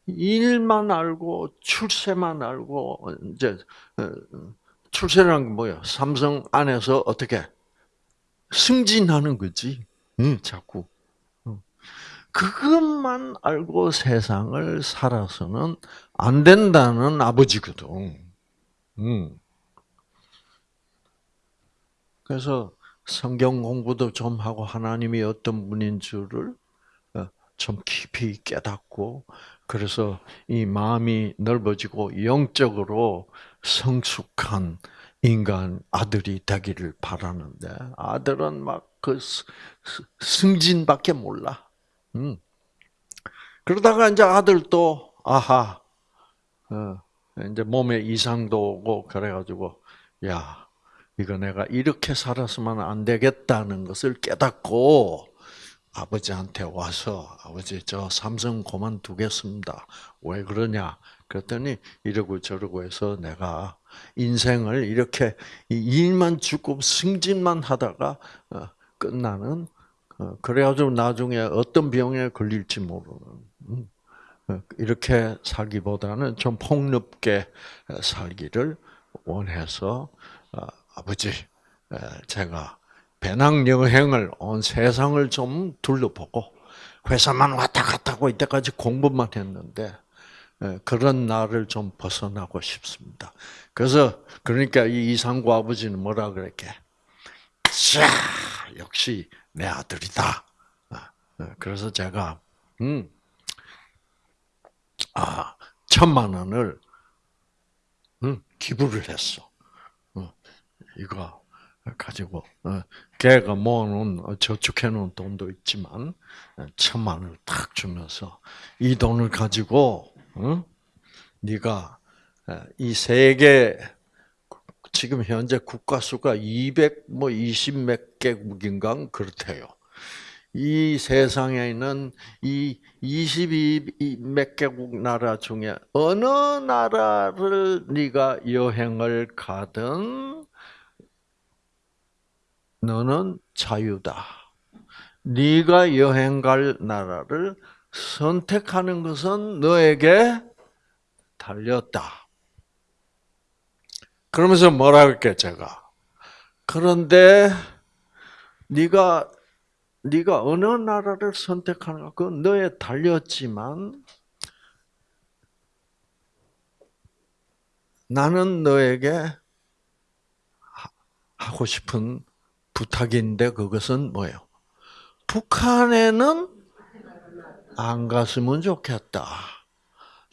일만 알고 출세만 알고 이제 어, 출세라는 게 뭐야? 삼성 안에서 어떻게 승진하는 거지. 응, 자꾸. 그것만 알고 세상을 살아서는 안 된다는 아버지거든. 음. 그래서 성경 공부도 좀 하고 하나님이 어떤 분인 줄을 어, 좀 깊이 깨닫고 그래서 이 마음이 넓어지고 영적으로 성숙한 인간 아들이 되기를 바라는데 아들은 막 그 승진밖에 몰라. 음. 그러다가 이제 아들도 아하 어, 이제 몸에 이상도 오고 그래가지고 야 이거 내가 이렇게 살았으면 안 되겠다는 것을 깨닫고 아버지한테 와서 아버지 저 삼성 그만두겠습니다. 왜 그러냐? 그랬더니 이러고 저러고 해서 내가 인생을 이렇게 일만 죽고 승진만 하다가 어, 끝나는 어, 그래가지고 나중에 어떤 병에 걸릴지 모르는 음, 어, 이렇게 살기보다는 좀 폭넓게 살기를 원해서 아버지 제가 배낭 여행을 온 세상을 좀 둘러보고 회사만 왔다 갔다 하고 이때까지 공부만 했는데 그런 날을 좀 벗어나고 싶습니다. 그래서 그러니까 이 이상구 아버지는 뭐라 그랬게? 자, 역시 내 아들이다. 아, 그래서 제가 음, 아 천만 원을 음, 기부를 했어. 어, 이거 가지고 어, 걔가 모아놓은 어, 저축해놓은 돈도 있지만 천만 원을 탁 주면서 이 돈을 가지고 응? 네가 이 세계 지금 현재 국가 수가 200뭐20몇 개국인가 그렇대요. 이 세상에 있는 이 22몇 개국 나라 중에 어느 나라를 네가 여행을 가든 너는 자유다. 네가 여행 갈 나라를 선택하는 것은 너에게 달렸다. 그러면서 뭐라 할게 제가. 그런데 네가 네가 어느 나라를 선택하는가 그건 너에 달렸지만 나는 너에게 하고 싶은 부탁인데 그것은 뭐예요? 북한에는 안 갔으면 좋겠다.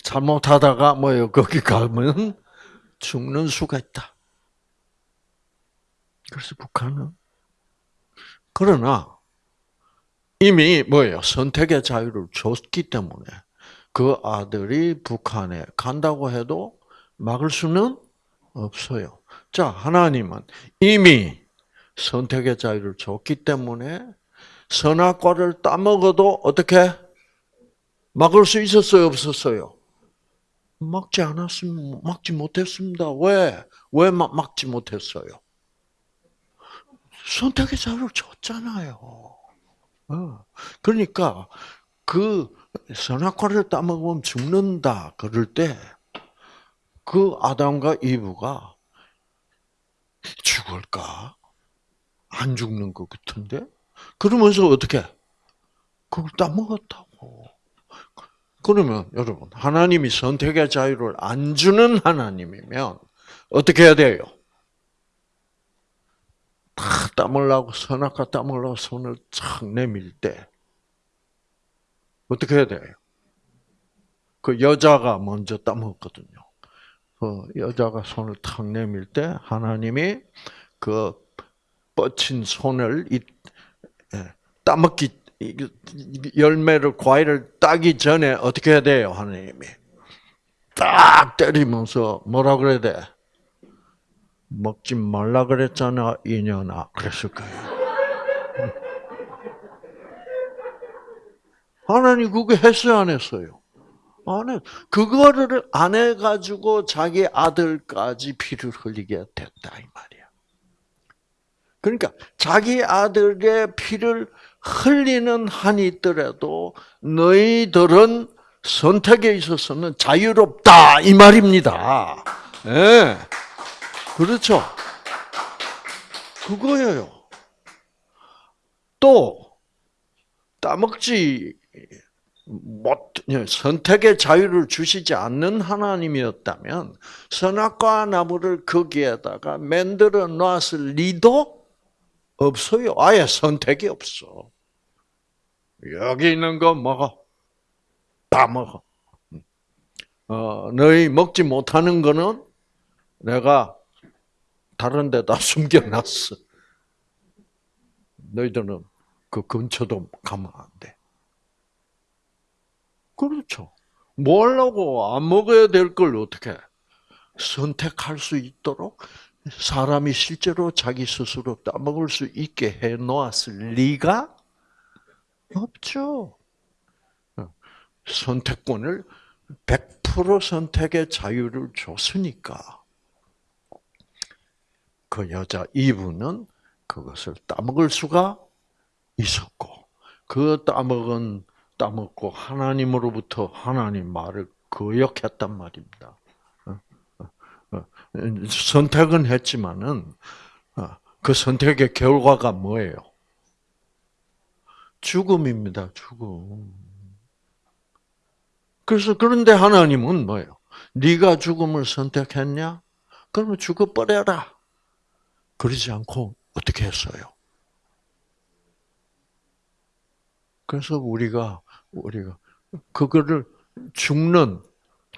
잘못하다가 뭐예요? 거기 가면 죽는 수가 있다. 그래서 북한은 그러나 이미 뭐예요? 선택의 자유를 줬기 때문에 그 아들이 북한에 간다고 해도 막을 수는 없어요. 자, 하나님은 이미 선택의 자유를 줬기 때문에 선악과를 따먹어도 어떻게 막을 수 있었어요, 없었어요? 막지 않았습니다. 막지 못했습니다. 왜? 왜 막, 막지 못했어요? 선택의 자유를 줬잖아요. 어. 그러니까 그 선악과를 따먹으면 죽는다 그럴 때 그 아담과 이브가 죽을까? 안 죽는 것 같은데? 그러면서 어떻게? 그걸 따먹었다고. 그러면 여러분 하나님이 선택의 자유를 안 주는 하나님이면 어떻게 해야 돼요? 다 따먹으려고 선악과 따먹으려고 손을 착 내밀 때 어떻게 해야 돼요? 그 여자가 먼저 따먹었거든요. 그 여자가 손을 탁 내밀 때 하나님이 그 뻗친 손을 이 예, 따먹기 열매를 과일을 따기 전에 어떻게 해야 돼요, 하나님이? 딱 때리면서 뭐라 그래야 돼? 먹지 말라 그랬잖아, 이년아. 그랬을 거예요. 하나님 그게 했어요, 안 했어요? 안 해. 그거를 안 해가지고 자기 아들까지 피를 흘리게 됐다, 이 말이야. 그러니까 자기 아들의 피를 흘리는 한이 있더라도 너희들은 선택에 있어서는 자유롭다 이 말입니다. 예. 네. 그렇죠. 그거예요. 또 따먹지 못 선택의 자유를 주시지 않는 하나님이었다면 선악과 나무를 거기에다가 만들어 놨을 리도 없어요. 아예 선택이 없어. 여기 있는 거 먹어. 다 먹어. 어, 너희 먹지 못하는 거는 내가 다른 데다 숨겨놨어. 너희들은 그 근처도 가면 안 돼. 그렇죠. 뭐 하려고 안 먹어야 될 걸 어떻게 선택할 수 있도록 사람이 실제로 자기 스스로 따먹을 수 있게 해 놓았을 리가 없죠. 선택권을 100% 선택의 자유를 줬으니까 그 여자 이브는 그것을 따먹을 수가 있었고 그 따먹은 따먹고 하나님으로부터 하나님 말을 거역했단 말입니다. 어, 어, 어. 선택은 했지만은 그 선택의 결과가 뭐예요? 죽음입니다. 죽음. 그래서 그런데 하나님은 뭐예요? 네가 죽음을 선택했냐? 그러면 죽어버려라. 그러지 않고 어떻게 했어요? 그래서 우리가 우리가 그거를 죽는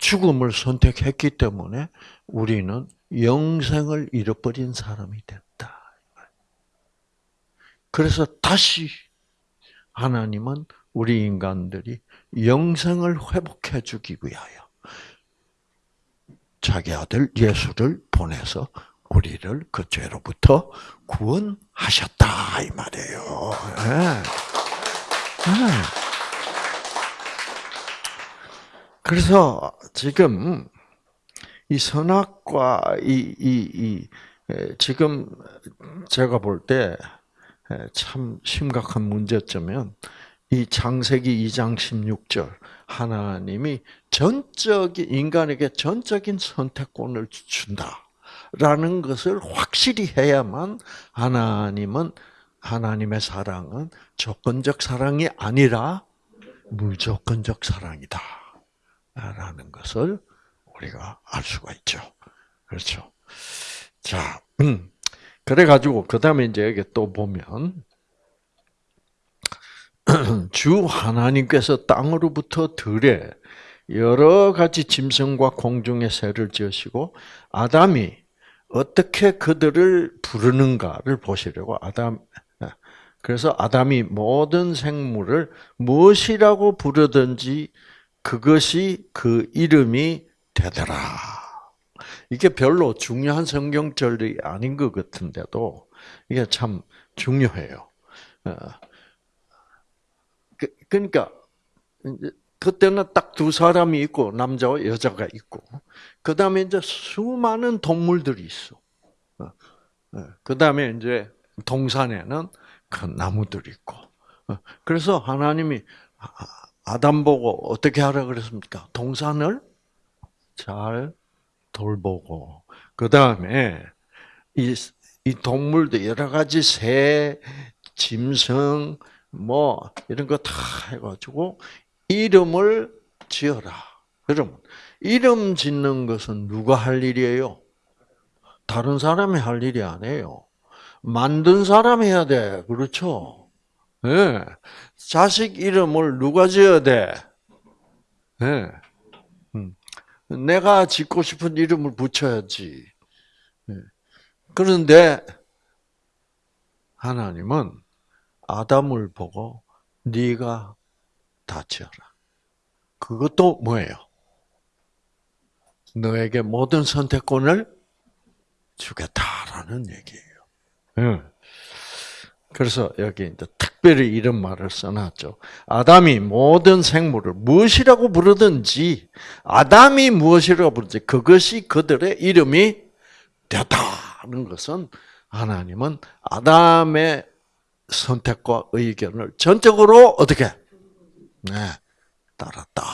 죽음을 선택했기 때문에 우리는 영생을 잃어버린 사람이 됐다. 그래서 다시 하나님은 우리 인간들이 영생을 회복해 주기 위하여 자기 아들 예수를 보내서 우리를 그 죄로부터 구원하셨다 이 말이에요. 네. 네. 그래서 지금 이 선악과 이, 이, 이 지금 제가 볼 때 참 심각한 문제점은 이 창세기 2장 16절 하나님이 전적인 인간에게 전적인 선택권을 준다라는 것을 확실히 해야만 하나님은 하나님의 사랑은 조건적 사랑이 아니라 무조건적 사랑이다. 라는 것을 우리가 알 수가 있죠. 그렇죠. 자, 음. 그래가지고, 그 다음에 이제 여기 또 보면, 주 하나님께서 땅으로부터 들에 여러 가지 짐승과 공중의 새를 지으시고, 아담이 어떻게 그들을 부르는가를 보시려고 아담, 그래서 아담이 모든 생물을 무엇이라고 부르든지 그것이 그 이름이 되더라. 이게 별로 중요한 성경절이 아닌 것 같은데도 이게 참 중요해요. 어. 그, 그러니까 그때는 딱 두 사람이 있고 남자와 여자가 있고 그 다음에 이제 수많은 동물들이 있어. 어. 어. 그 다음에 이제 동산에는 그 나무들이 있고. 그래서 하나님이 아담 보고 어떻게 하라 그랬습니까? 동산을 잘 돌보고 그 다음에 이, 이 동물도 여러 가지 새, 짐승 뭐 이런 거 다 해가지고 이름을 지어라. 여러분 이름 짓는 것은 누가 할 일이에요? 다른 사람이 할 일이 아니에요. 만든 사람이 해야 돼. 그렇죠? 예. 네. 자식 이름을 누가 지어야 돼? 예. 네. 내가 짓고 싶은 이름을 붙여야지. 예. 그런데 하나님은 아담을 보고 네가 다 지어라. 그것도 뭐예요? 너에게 모든 선택권을 주겠다라는 얘기예요. 예. 그래서 여기 이제 특별히 이런 말을 써놨죠. 아담이 모든 생물을 무엇이라고 부르든지, 아담이 무엇이라고 부르든지, 그것이 그들의 이름이 되었다는 것은 하나님은 아담의 선택과 의견을 전적으로 어떻게? 네, 따랐다.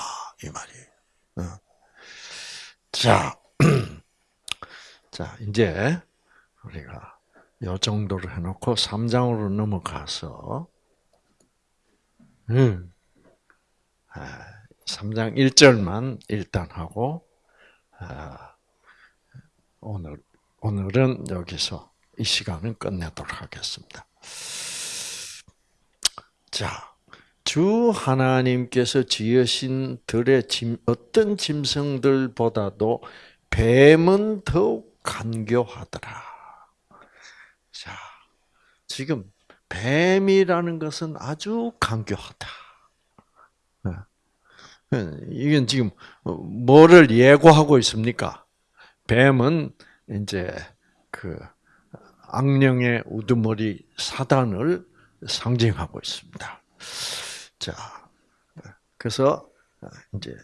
이 말이에요. 어. 자, 자, 이제 우리가 요 정도로 해놓고 3장으로 넘어가서 음. 3장 아, 1절만 일단 하고 아, 오늘 오늘은 여기서 이 시간은 끝내도록 하겠습니다. 자, 주 하나님께서 지으신 들의 짐, 어떤 짐승들보다도 뱀은 더욱 간교하더라. 자, 지금 뱀이라는 것은 아주 강교하다. 네. 이건 지금 뭐를 예고하고 있습니까? 뱀은 이제 그 악령의 우두머리 사단을 상징하고 있습니다. 자, 그래서 이제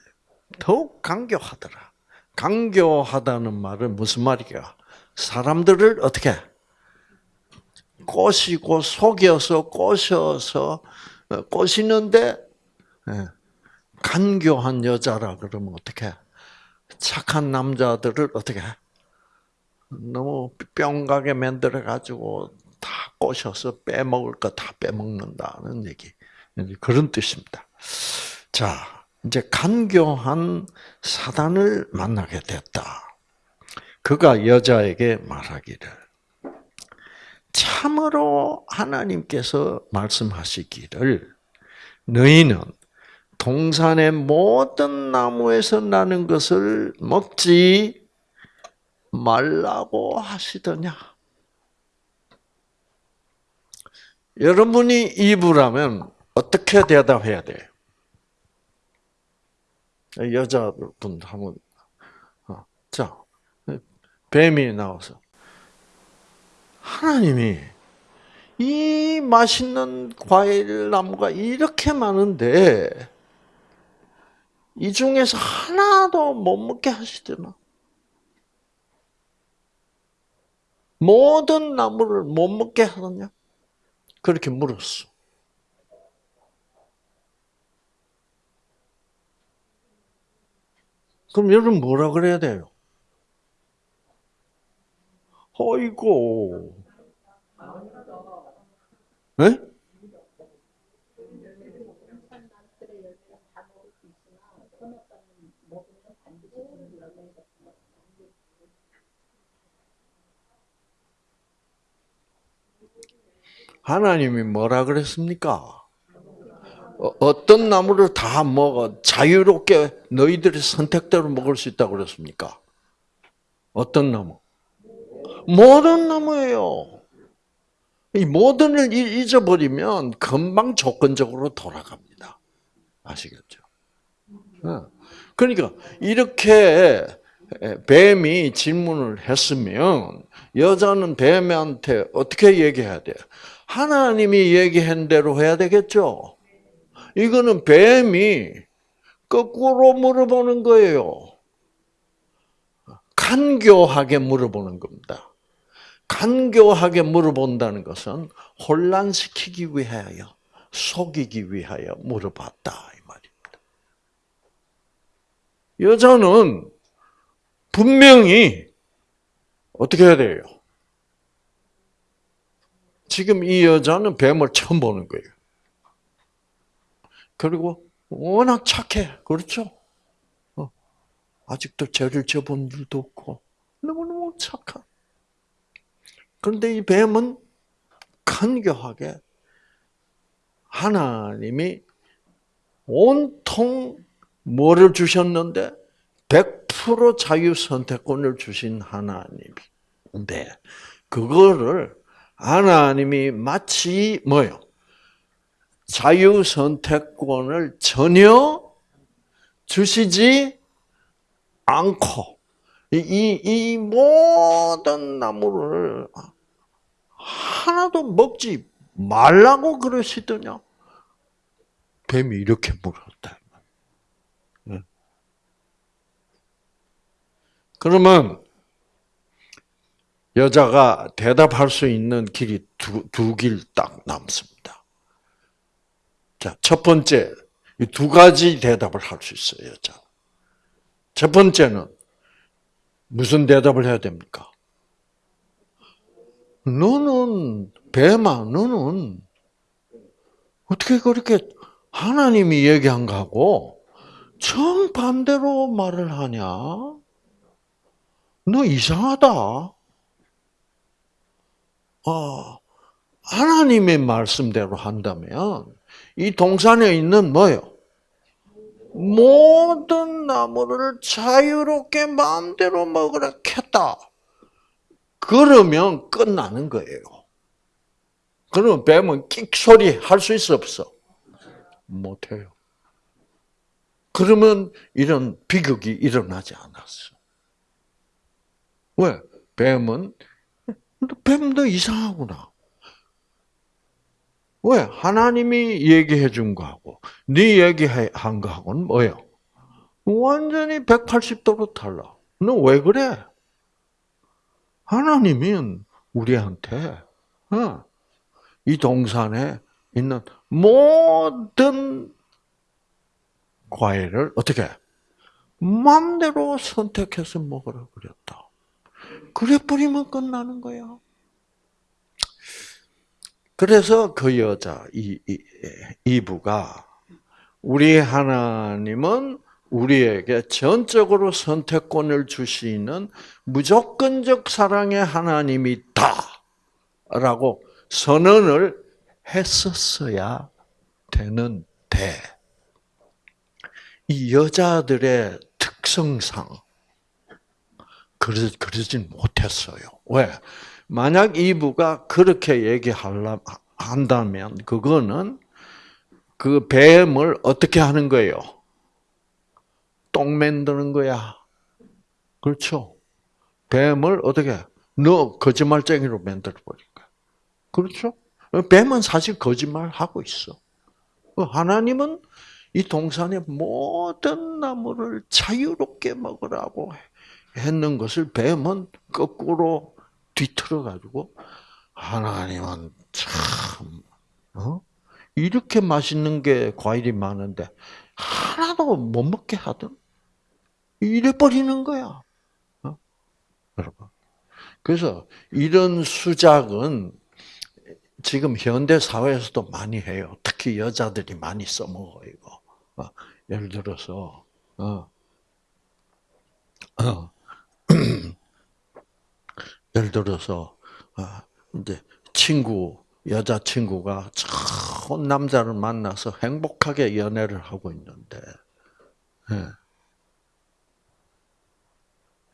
더욱 강교하더라. 강교하다는 말은 무슨 말이야? 사람들을 어떻게 꼬시고 속여서 꼬셔서 어, 꼬시는데 예, 간교한 여자라 그러면 어떻게 착한 남자들을 어떻게 너무 뿅가게 만들어 가지고 다 꼬셔서 빼먹을 거 다 빼먹는다는 얘기 그런 뜻입니다. 자 이제 간교한 사단을 만나게 됐다. 그가 여자에게 말하기를 참으로 하나님께서 말씀하시기를 너희는 동산의 모든 나무에서 나는 것을 먹지 말라고 하시더냐. 여러분이 이브라면 어떻게 대답해야 돼요? 여자분 한번 어, 자 뱀이 나와서 하나님이 이 맛있는 과일 나무가 이렇게 많은데 이 중에서 하나도 못 먹게 하시더나. 모든 나무를 못 먹게 하느냐? 그렇게 물었어. 그럼 여러분 뭐라 그래야 돼요? 어이고. 네? 하나님이 뭐라 그랬습니까? 어, 어떤 나무를 다 먹어 자유롭게 너희들의 선택대로 먹을 수 있다고 그랬습니까? 어떤 나무? 모든 나무예요. 이 모든을 잊어버리면 금방 조건적으로 돌아갑니다. 아시겠죠? 어. 그러니까 이렇게 뱀이 질문을 했으면 여자는 뱀한테 어떻게 얘기해야 돼요? 하나님이 얘기한 대로 해야 되겠죠. 이거는 뱀이 거꾸로 물어보는 거예요. 간교하게 물어보는 겁니다. 간교하게 물어본다는 것은 혼란시키기 위하여, 속이기 위하여 물어봤다 이 말입니다. 여자는 분명히 어떻게 해야 돼요? 지금 이 여자는 뱀을 처음 보는 거예요. 그리고 워낙 착해. 그렇죠? 어. 아직도 죄를 져본 일도 없고 너무너무 착한. 그런데 이 뱀은 간교하게 하나님이 온통 뭐를 주셨는데 100% 자유 선택권을 주신 하나님인데 그거를 하나님이 마치 뭐요? 자유 선택권을 전혀 주시지 않고 이, 이, 이 모든 나무를 하나도 먹지 말라고 그러시더냐? 뱀이 이렇게 물었다. 그러면 여자가 대답할 수 있는 길이 두, 두길딱 남습니다. 자, 첫 번째, 두 가지 대답을 할 수 있어요, 여자. 첫 번째는, 무슨 대답을 해야 됩니까? 너는, 뱀아, 너는, 어떻게 그렇게 하나님이 얘기한 거하고 정반대로 말을 하냐? 너 이상하다. 어, 하나님의 말씀대로 한다면 이 동산에 있는 뭐요? 모든 나무를 자유롭게 마음대로 먹으라 켰다. 그러면 끝나는 거예요. 그러면 뱀은 끽 소리 할 수 있어 없어? 못해요. 그러면 이런 비극이 일어나지 않았어. 왜? 뱀은 뱀도 이상하구나. 왜? 하나님이 얘기해 준 거하고 네 얘기한 거하고는 뭐예요? 완전히 180도로 달라. 너 왜 그래? 하나님은 우리한테 어, 이 동산에 있는 모든 과일을 어떻게 마음대로 선택해서 먹으라 그랬다. 그래 버리면 끝나는 거야. 그래서 그 여자 이, 이 이브가 우리 하나님은 우리에게 전적으로 선택권을 주시는 무조건적 사랑의 하나님이다라고 선언을 했었어야 되는데 이 여자들의 특성상 그러, 그러진 못했어요. 왜? 만약 이부가 그렇게 얘기하려면 한다면 그거는 그 뱀을 어떻게 하는 거예요? 똥 만드는 거야. 그렇죠? 뱀을 어떻게 너 거짓말쟁이로 만들어 버린 거야. 그렇죠? 뱀은 사실 거짓말 하고 있어. 하나님은 이 동산의 모든 나무를 자유롭게 먹으라고 했는 것을 뱀은 거꾸로 뒤틀어 가지고 하나님은 참 어? 이렇게 맛있는 게 과일이 많은데 하나도 못 먹게 하든 이래 버리는 거야. 어? 여러분. 그래서 이런 수작은 지금 현대 사회에서도 많이 해요. 특히 여자들이 많이 써먹어 이거. 어, 예를 들어서 어, 어, 예를 들어서 어, 이제 친구 여자 친구가 좋은 남자를 만나서 행복하게 연애를 하고 있는데 예.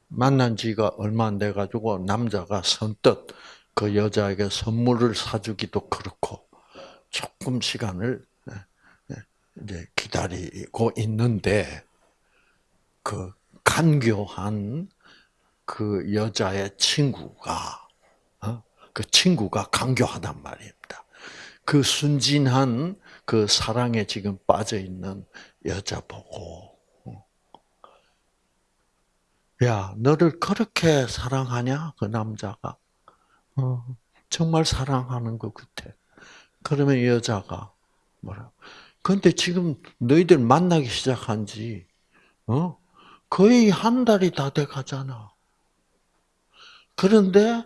만난 지가 얼마 안 돼 가지고 남자가 선뜻 그 여자에게 선물을 사주기도 그렇고 조금 시간을 이제 기다리고 있는데 그 간교한 그 여자의 친구가 어? 그 친구가 간교하단 말입니다. 그 순진한 그 사랑에 지금 빠져 있는 여자 보고 어? 야 너를 그렇게 사랑하냐 그 남자가 어, 정말 사랑하는 것 같아. 그러면 여자가 뭐라 근데 지금 너희들 만나기 시작한 지, 어? 거의 한 달이 다 돼 가잖아. 그런데,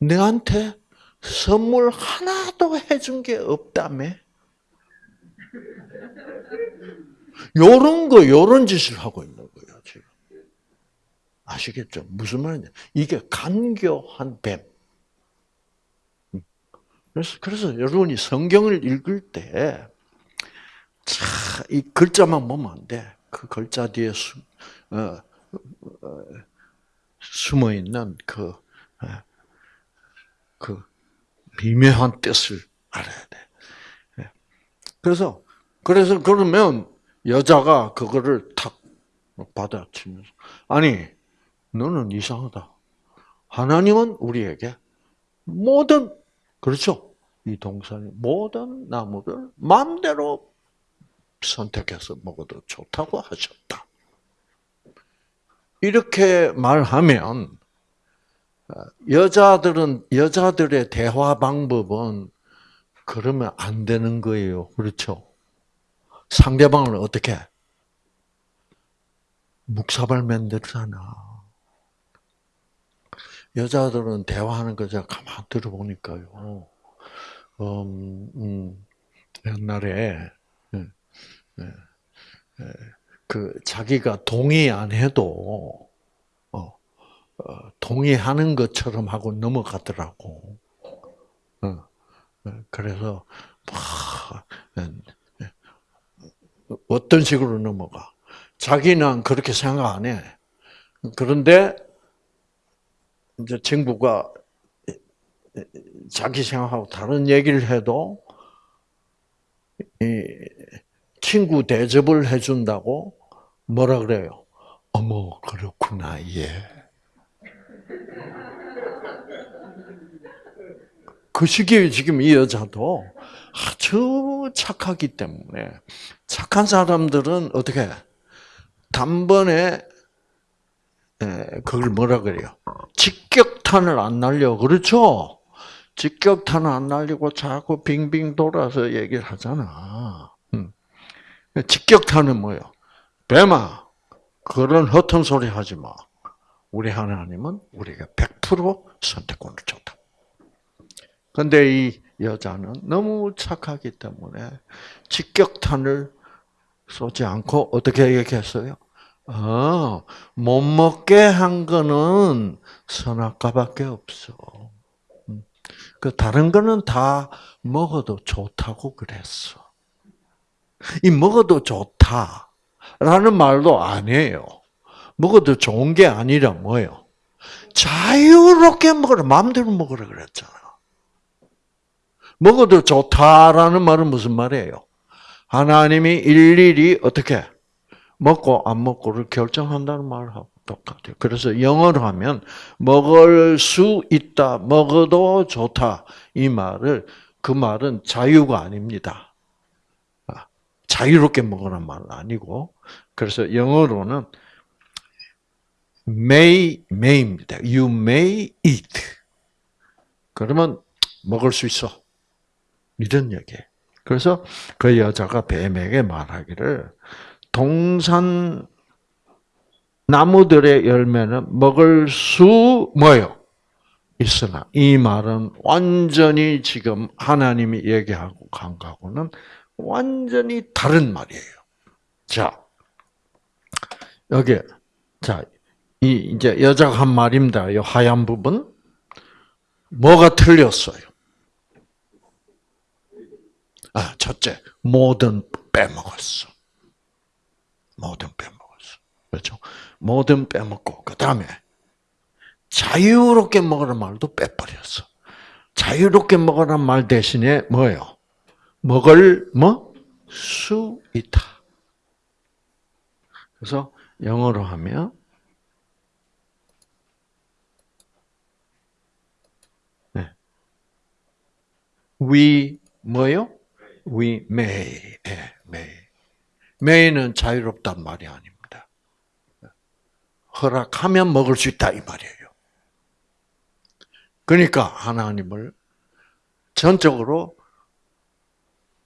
내한테 선물 하나도 해준 게 없다며? 요런 거, 요런 짓을 하고 있는 거예요, 지금. 아시겠죠? 무슨 말이냐? 이게 간교한 뱀. 그래서, 그래서 여러분이 성경을 읽을 때, 차, 이 글자만 보면 안 돼. 그 글자 뒤에 수, 어, 어, 숨어 있는 그, 어, 그 미묘한 뜻을 알아야 돼. 예. 그래서, 그래서 그러면 여자가 그거를 탁 받아치면서, 아니, 너는 이상하다. 하나님은 우리에게 모든 그렇죠? 이 동산의 모든 나무를 마음대로 선택해서 먹어도 좋다고 하셨다. 이렇게 말하면 여자들은 여자들의 대화 방법은 그러면 안 되는 거예요. 그렇죠? 상대방을 어떻게 묵사발 만들잖아. 여자들은 대화하는 거 제가 가만 들어보니까요. 음, 음, 옛날에 예, 예, 예, 그 자기가 동의 안 해도 어, 어, 동의하는 것처럼 하고 넘어가더라고. 어, 그래서 어떤 식으로 넘어가? 자기는 그렇게 생각 안 해. 그런데 이제 친구가 자기 생각하고 다른 얘기를 해도 친구 대접을 해준다고 뭐라 그래요? 어머 그렇구나 예. 그 시기에 지금 이 여자도 아주 착하기 때문에 착한 사람들은 어떻게 단번에 그걸 뭐라 그래요? 직격탄을 안 날려 그렇죠? 직격탄을 안 날리고 자꾸 빙빙 돌아서 얘기를 하잖아. 음. 직격탄은 뭐예요? 뱀아, 그런 허튼 소리 하지 마. 우리 하나님은 우리가 100% 선택권을 줬다. 근데 이 여자는 너무 착하기 때문에 직격탄을 쏘지 않고 어떻게 얘기했어요? 아, 못 먹게 한 거는 선악과밖에 없어. 음. 그 다른 거는 다 먹어도 좋다고 그랬어. 이 먹어도 좋다 라는 말도 아니에요. 먹어도 좋은 게 아니라 뭐예요? 자유롭게 먹으라, 마음대로 먹으라 그랬잖아. 먹어도 좋다라는 말은 무슨 말이에요? 하나님이 일일이 어떻게 먹고 안 먹고를 결정한다는 말하고 똑같아요. 그래서 영어로 하면 먹을 수 있다, 먹어도 좋다 이 말을 그 말은 자유가 아닙니다. 아, 자유롭게 먹으란 말은 아니고 그래서 영어로는 may may입니다. You may eat. 그러면 먹을 수 있어. 이런 얘기. 그래서 그 여자가 뱀에게 말하기를 동산 나무들의 열매는 먹을 수 뭐요? 있으나 이 말은 완전히 지금 하나님이 얘기하고 간 거하고는 완전히 다른 말이에요. 자, 여기 자, 이 이제 여자가 한 말입니다. 이 하얀 부분 뭐가 틀렸어요? 아, 첫째, 모든 빼먹었어. 모든 빼먹었어. 그렇죠? 모든 빼먹고 그 다음에 자유롭게 먹으란 말도 빼버렸어. 자유롭게 먹으란 말 대신에 뭐예요? 먹을 뭐? 수 있다. 그래서 영어로 하면 네. we 뭐요? we may, 예, may. may는 자유롭단 말이 아닙니다. 허락하면 먹을 수 있다 이 말이에요. 그러니까 하나님을 전적으로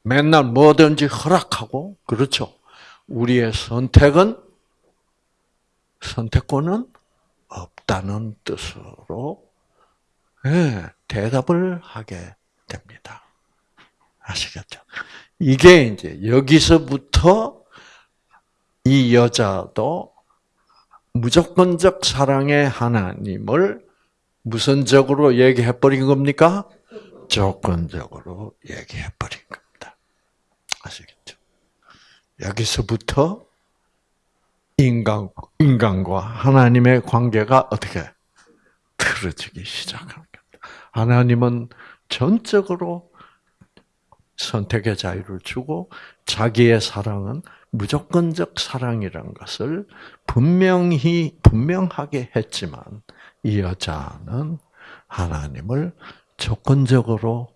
맨날 뭐든지 허락하고 그렇죠. 우리의 선택은 선택권은 없다는 뜻으로 네, 대답을 하게 됩니다. 아시겠죠? 이게 이제 여기서부터 이 여자도 무조건적 사랑의 하나님을 무선적으로 얘기해 버린 겁니까? 조건적으로 얘기해 버린 겁니다. 아시겠죠? 여기서부터 인간, 인간과 하나님의 관계가 어떻게 틀어지기 시작합니다. 하나님은 전적으로 선택의 자유를 주고 자기의 사랑은 무조건적 사랑이란 것을 분명히 분명하게 했지만 이 여자는 하나님을 조건적으로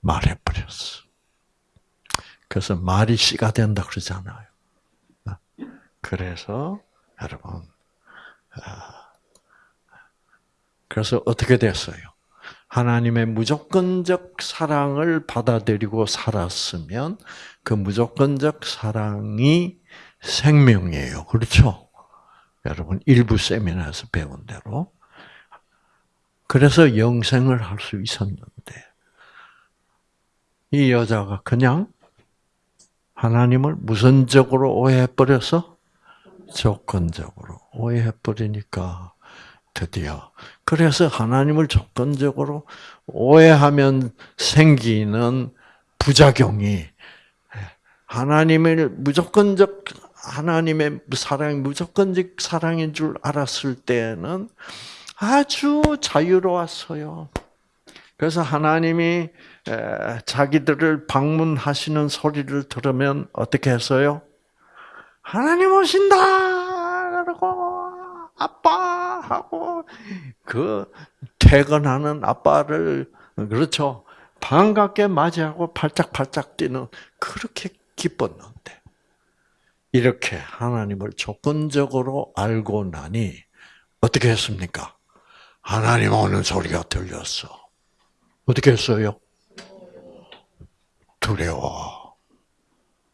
말해버렸어. 그래서 말이 씨가 된다 그러잖아요. 그래서 여러분, 아, 그래서 어떻게 됐어요? 하나님의 무조건적 사랑을 받아들이고 살았으면 그 무조건적 사랑이 생명이에요. 그렇죠? 여러분 일부 세미나에서 배운 대로. 그래서 영생을 할 수 있었는데 이 여자가 그냥 하나님을 무선적으로 오해해버려서 조건적으로 오해해버리니까 드디어. 그래서 하나님을 조건적으로 오해하면 생기는 부작용이 하나님을 무조건적 하나님의 사랑이 무조건적 사랑인 줄 알았을 때는 아주 자유로웠어요. 그래서 하나님이 자기들을 방문하시는 소리를 들으면 어떻게 했어요? 하나님 오신다! 그러고 아빠 하고 그 퇴근하는 아빠를 그렇죠 반갑게 맞이하고 팔짝팔짝 뛰는 그렇게 기뻤는데 이렇게 하나님을 조건적으로 알고 나니 어떻게 했습니까? 하나님 오는 소리가 들렸어. 어떻게 했어요? 두려워.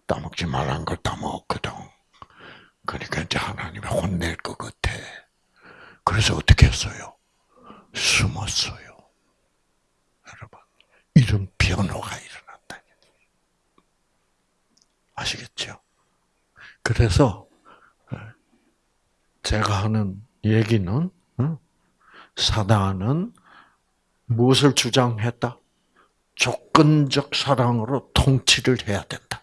따먹지 말란 걸 따먹거든. 그러니까 이제 하나님이 혼낼 것 같아. 그래서 어떻게 했어요? 숨었어요. 여러분, 이런 변화가 일어난다. 아시겠죠? 그래서 어, 제가 하는 얘기는 어, 사단은 무엇을 주장했다? 조건적 사랑으로 통치를 해야 된다.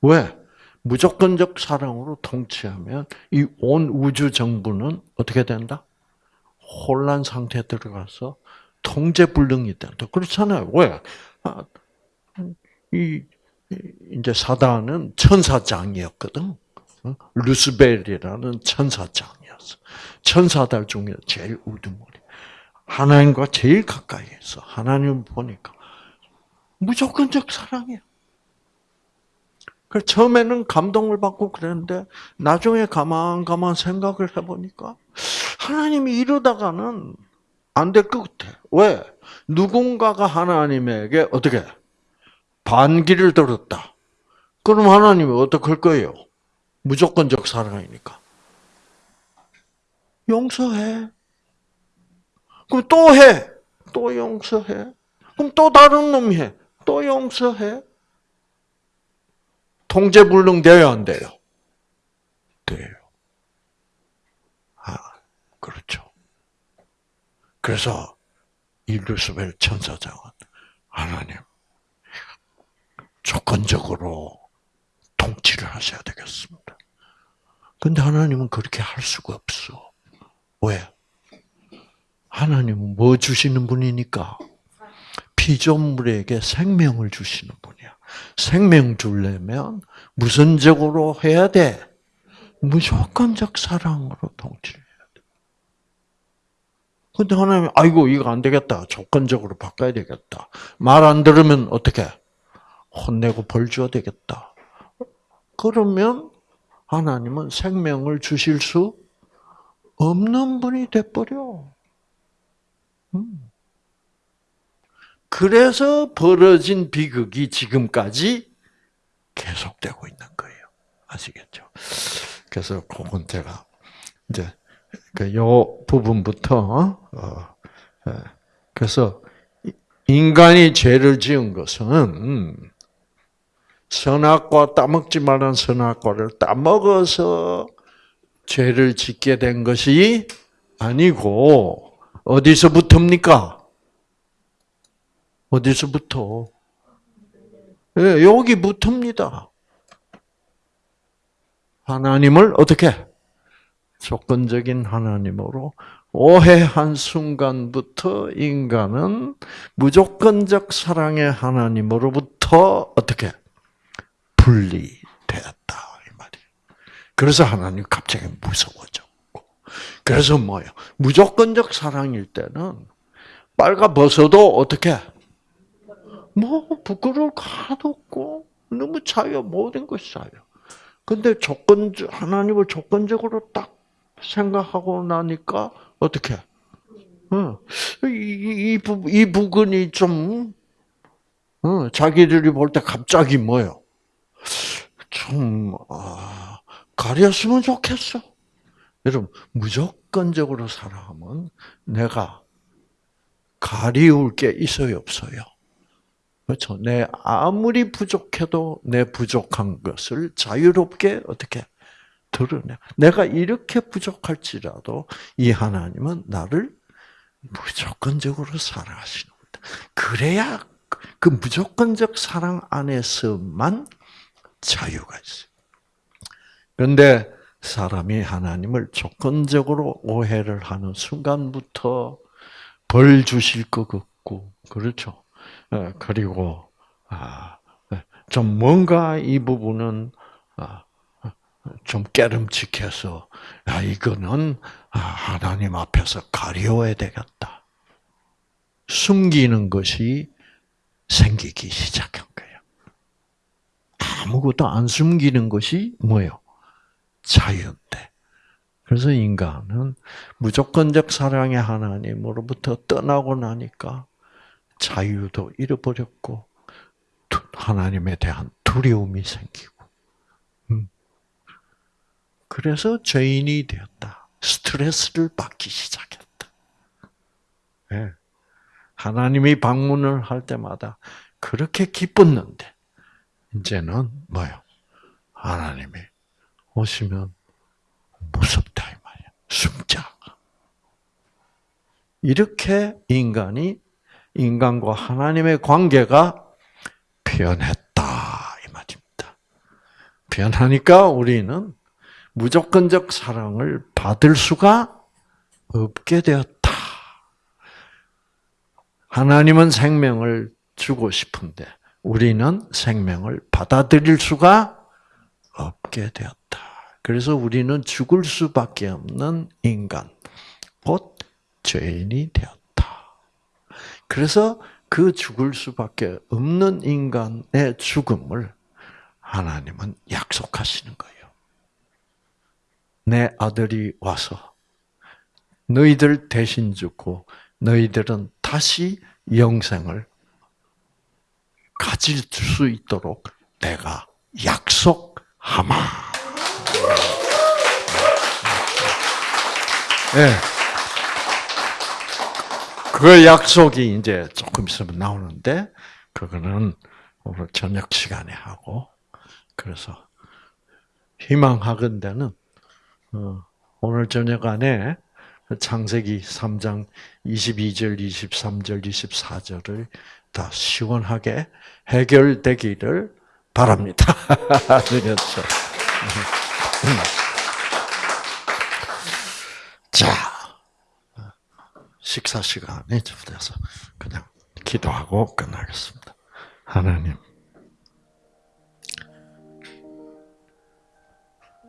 왜? 무조건적 사랑으로 통치하면 이 온 우주 정부는 어떻게 된다? 혼란 상태에 들어가서 통제불능이 된다. 그렇잖아요. 왜? 아, 이 이제 사단은 천사장이었거든. 어? 루스벨이라는 천사장이었어. 천사들 중에 제일 우두머리. 하나님과 제일 가까이 있어. 하나님 보니까 무조건적 사랑이야. 그 처음에는 감동을 받고 그랬는데 나중에 가만 가만 생각을 해보니까 하나님이 이러다가는 안 될 것 같아. 왜? 누군가가 하나님에게 어떻게 반기를 들었다. 그럼 하나님이 어떡할 거예요? 무조건적 사랑이니까. 용서해. 그럼 또 해. 또 용서해. 그럼 또 다른 놈 해. 또 용서해. 통제불능 돼요, 안 돼요? 돼요. 아, 그렇죠. 그래서 이 루스벨 천사장은 하나님 조건적으로 통치를 하셔야 되겠습니다. 근데 하나님은 그렇게 할 수가 없어. 왜? 하나님은 뭐 주시는 분이니까? 피조물에게 생명을 주시는 분이야. 생명 주려면 무선적으로 해야 돼. 무조건적 사랑으로 통치해야 돼. 근데 하나님, 아이고, 이거 안 되겠다. 조건적으로 바꿔야 되겠다. 말 안 들으면 어떻게? 혼내고 벌 줘야 되겠다. 그러면 하나님은 생명을 주실 수 없는 분이 돼버려. 음. 그래서 벌어진 비극이 지금까지 계속되고 있는 거예요. 아시겠죠? 그래서 그건 제가 이제 그요 부분부터 어, 예. 그래서 인간이 죄를 지은 것은 선악과 따먹지 말란 선악과를 따먹어서 죄를 짓게 된 것이 아니고 어디서부터입니까? 어디서부터? 예, 여기부터입니다. 하나님을 어떻게? 조건적인 하나님으로 오해한 순간부터 인간은 무조건적 사랑의 하나님으로부터 어떻게 분리되었다 이 말이에요. 그래서 하나님 갑자기 무서워졌고, 그래서 뭐요? 무조건적 사랑일 때는 빨가 벗어도 어떻게 뭐 부끄러울 거 하나도 없고 너무 자유 모든 것이 자유. 근데 조건 하나님을 조건적으로 딱 생각하고 나니까 어떻게? 어, 이, 이, 부, 이 부분이 좀, 어, 자기들이 볼 때 갑자기 뭐요? 좀, 아, 가렸으면 좋겠어. 여러분, 무조건적으로 살아가면 내가 가리울 게 있어요, 없어요? 그렇죠. 내 아무리 부족해도 내 부족한 것을 자유롭게 어떻게 드러내. 내가 이렇게 부족할지라도 이 하나님은 나를 무조건적으로 사랑하시는 거다. 그래야 그 무조건적 사랑 안에서만 자유가 있어요. 그런데 사람이 하나님을 조건적으로 오해를 하는 순간부터 벌 주실 것 같고, 그렇죠. 어, 그리고 아, 좀 뭔가 이 부분은 아, 좀 깨름칙해서 야 이거는 아, 하나님 앞에서 가려워야 되겠다. 숨기는 것이 생기기 시작한 거예요. 아무것도 안 숨기는 것이 뭐예요? 자유인데. 그래서 인간은 무조건적 사랑의 하나님으로부터 떠나고 나니까 자유도 잃어버렸고 하나님에 대한 두려움이 생기고 음. 그래서 죄인이 되었다. 스트레스를 받기 시작했다. 네. 하나님이 방문을 할 때마다 그렇게 기뻤는데 이제는 뭐요? 하나님이 오시면 무섭다 이 말이야. 숨자. 이렇게 인간이 인간과 하나님의 관계가 변했다 이 말입니다. 변하니까 우리는 무조건적 사랑을 받을 수가 없게 되었다. 하나님은 생명을 주고 싶은데 우리는 생명을 받아들일 수가 없게 되었다. 그래서 우리는 죽을 수밖에 없는 인간, 곧 죄인이 되었다. 그래서 그 죽을 수밖에 없는 인간의 죽음을 하나님은 약속하시는 거예요. 내 아들이 와서 너희들 대신 죽고 너희들은 다시 영생을 가질 수 있도록 내가 약속하마. 네. 그 약속이 이제 조금 있으면 나오는데 그거는 오늘 저녁 시간에 하고 그래서 희망하건대는 어, 오늘 저녁 안에 창세기 3장 22절, 23절, 24절을 다 시원하게 해결되기를 바랍니다. 그렇죠. 자, 식사 시간에 접어서 그냥 기도하고 끝나겠습니다. 하나님,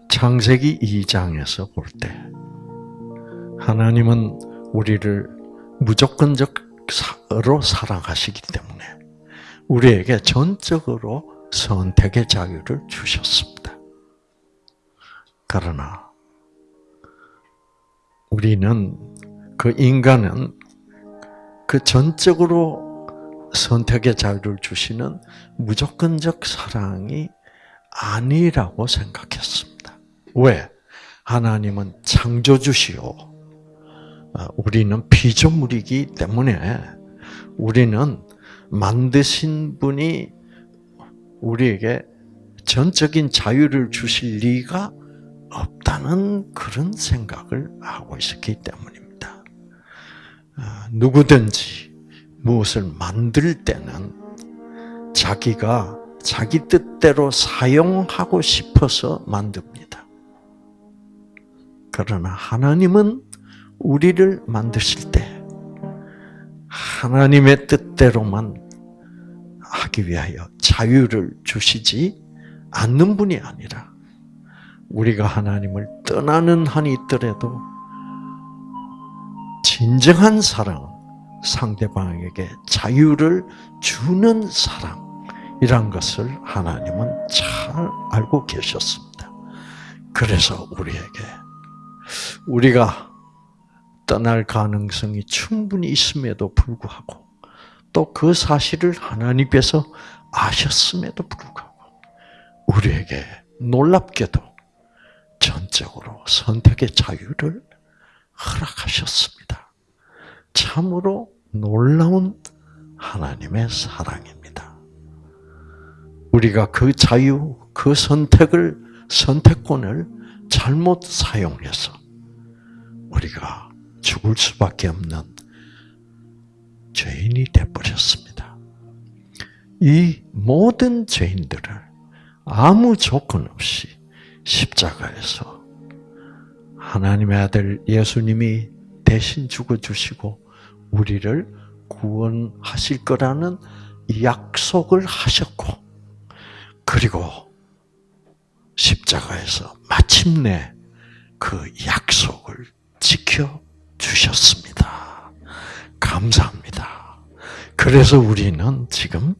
창세기 2장에서 볼 때, 하나님은 우리를 무조건적으로 사랑하시기 때문에 우리에게 전적으로 선택의 자유를 주셨습니다. 그러나 우리는 그 인간은 그 전적으로 선택의 자유를 주시는 무조건적 사랑이 아니라고 생각했습니다. 왜? 하나님은 창조주시오. 어, 우리는 피조물이기 때문에 우리는 만드신 분이 우리에게 전적인 자유를 주실 리가 없다는 그런 생각을 하고 있었기 때문입니다. 어, 누구든지 무엇을 만들 때는 자기가 자기 뜻대로 사용하고 싶어서 만듭니다. 그러나 하나님은 우리를 만드실 때 하나님의 뜻대로만 하기 위하여 자유를 주시지 않는 분이 아니라 우리가 하나님을 떠나는 한이 있더라도 진정한 사랑, 상대방에게 자유를 주는 사랑이란 것을 하나님은 잘 알고 계셨습니다. 그래서 우리에게 우리가 떠날 가능성이 충분히 있음에도 불구하고 또 그 사실을 하나님께서 아셨음에도 불구하고 우리에게 놀랍게도 전적으로 선택의 자유를 허락하셨습니다. 참으로 놀라운 하나님의 사랑입니다. 우리가 그 자유, 그 선택을, 선택권을 잘못 사용해서 우리가 죽을 수밖에 없는 죄인이 되어버렸습니다. 이 모든 죄인들을 아무 조건 없이 십자가에서 하나님의 아들 예수님이 대신 죽어주시고 우리를 구원하실 거라는 약속을 하셨고, 그리고 십자가에서 마침내 그 약속을 지켜 주셨습니다. 감사합니다. 그래서 우리는 지금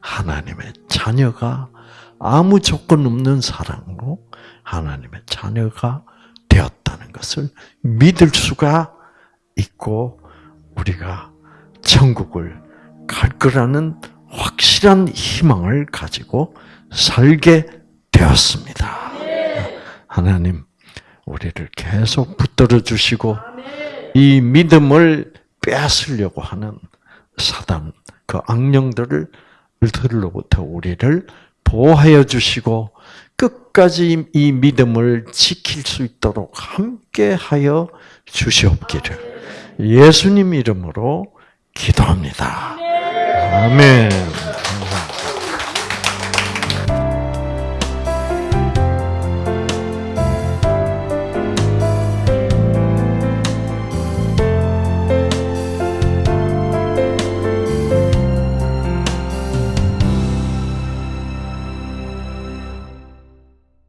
하나님의 자녀가 아무 조건 없는 사랑으로 하나님의 자녀가 되었다는 것을 믿을 수가 있고 우리가 천국을 갈 거라는 확실한 희망을 가지고 살게 되었습니다. 하나님, 우리를 계속 붙들어 주시고 이 믿음을 빼앗으려고 하는 사단 그 악령들을 들로부터 우리를 보호하여 주시고 끝까지 이 믿음을 지킬 수 있도록 함께하여 주시옵기를 예수님 이름으로 기도합니다. 아멘.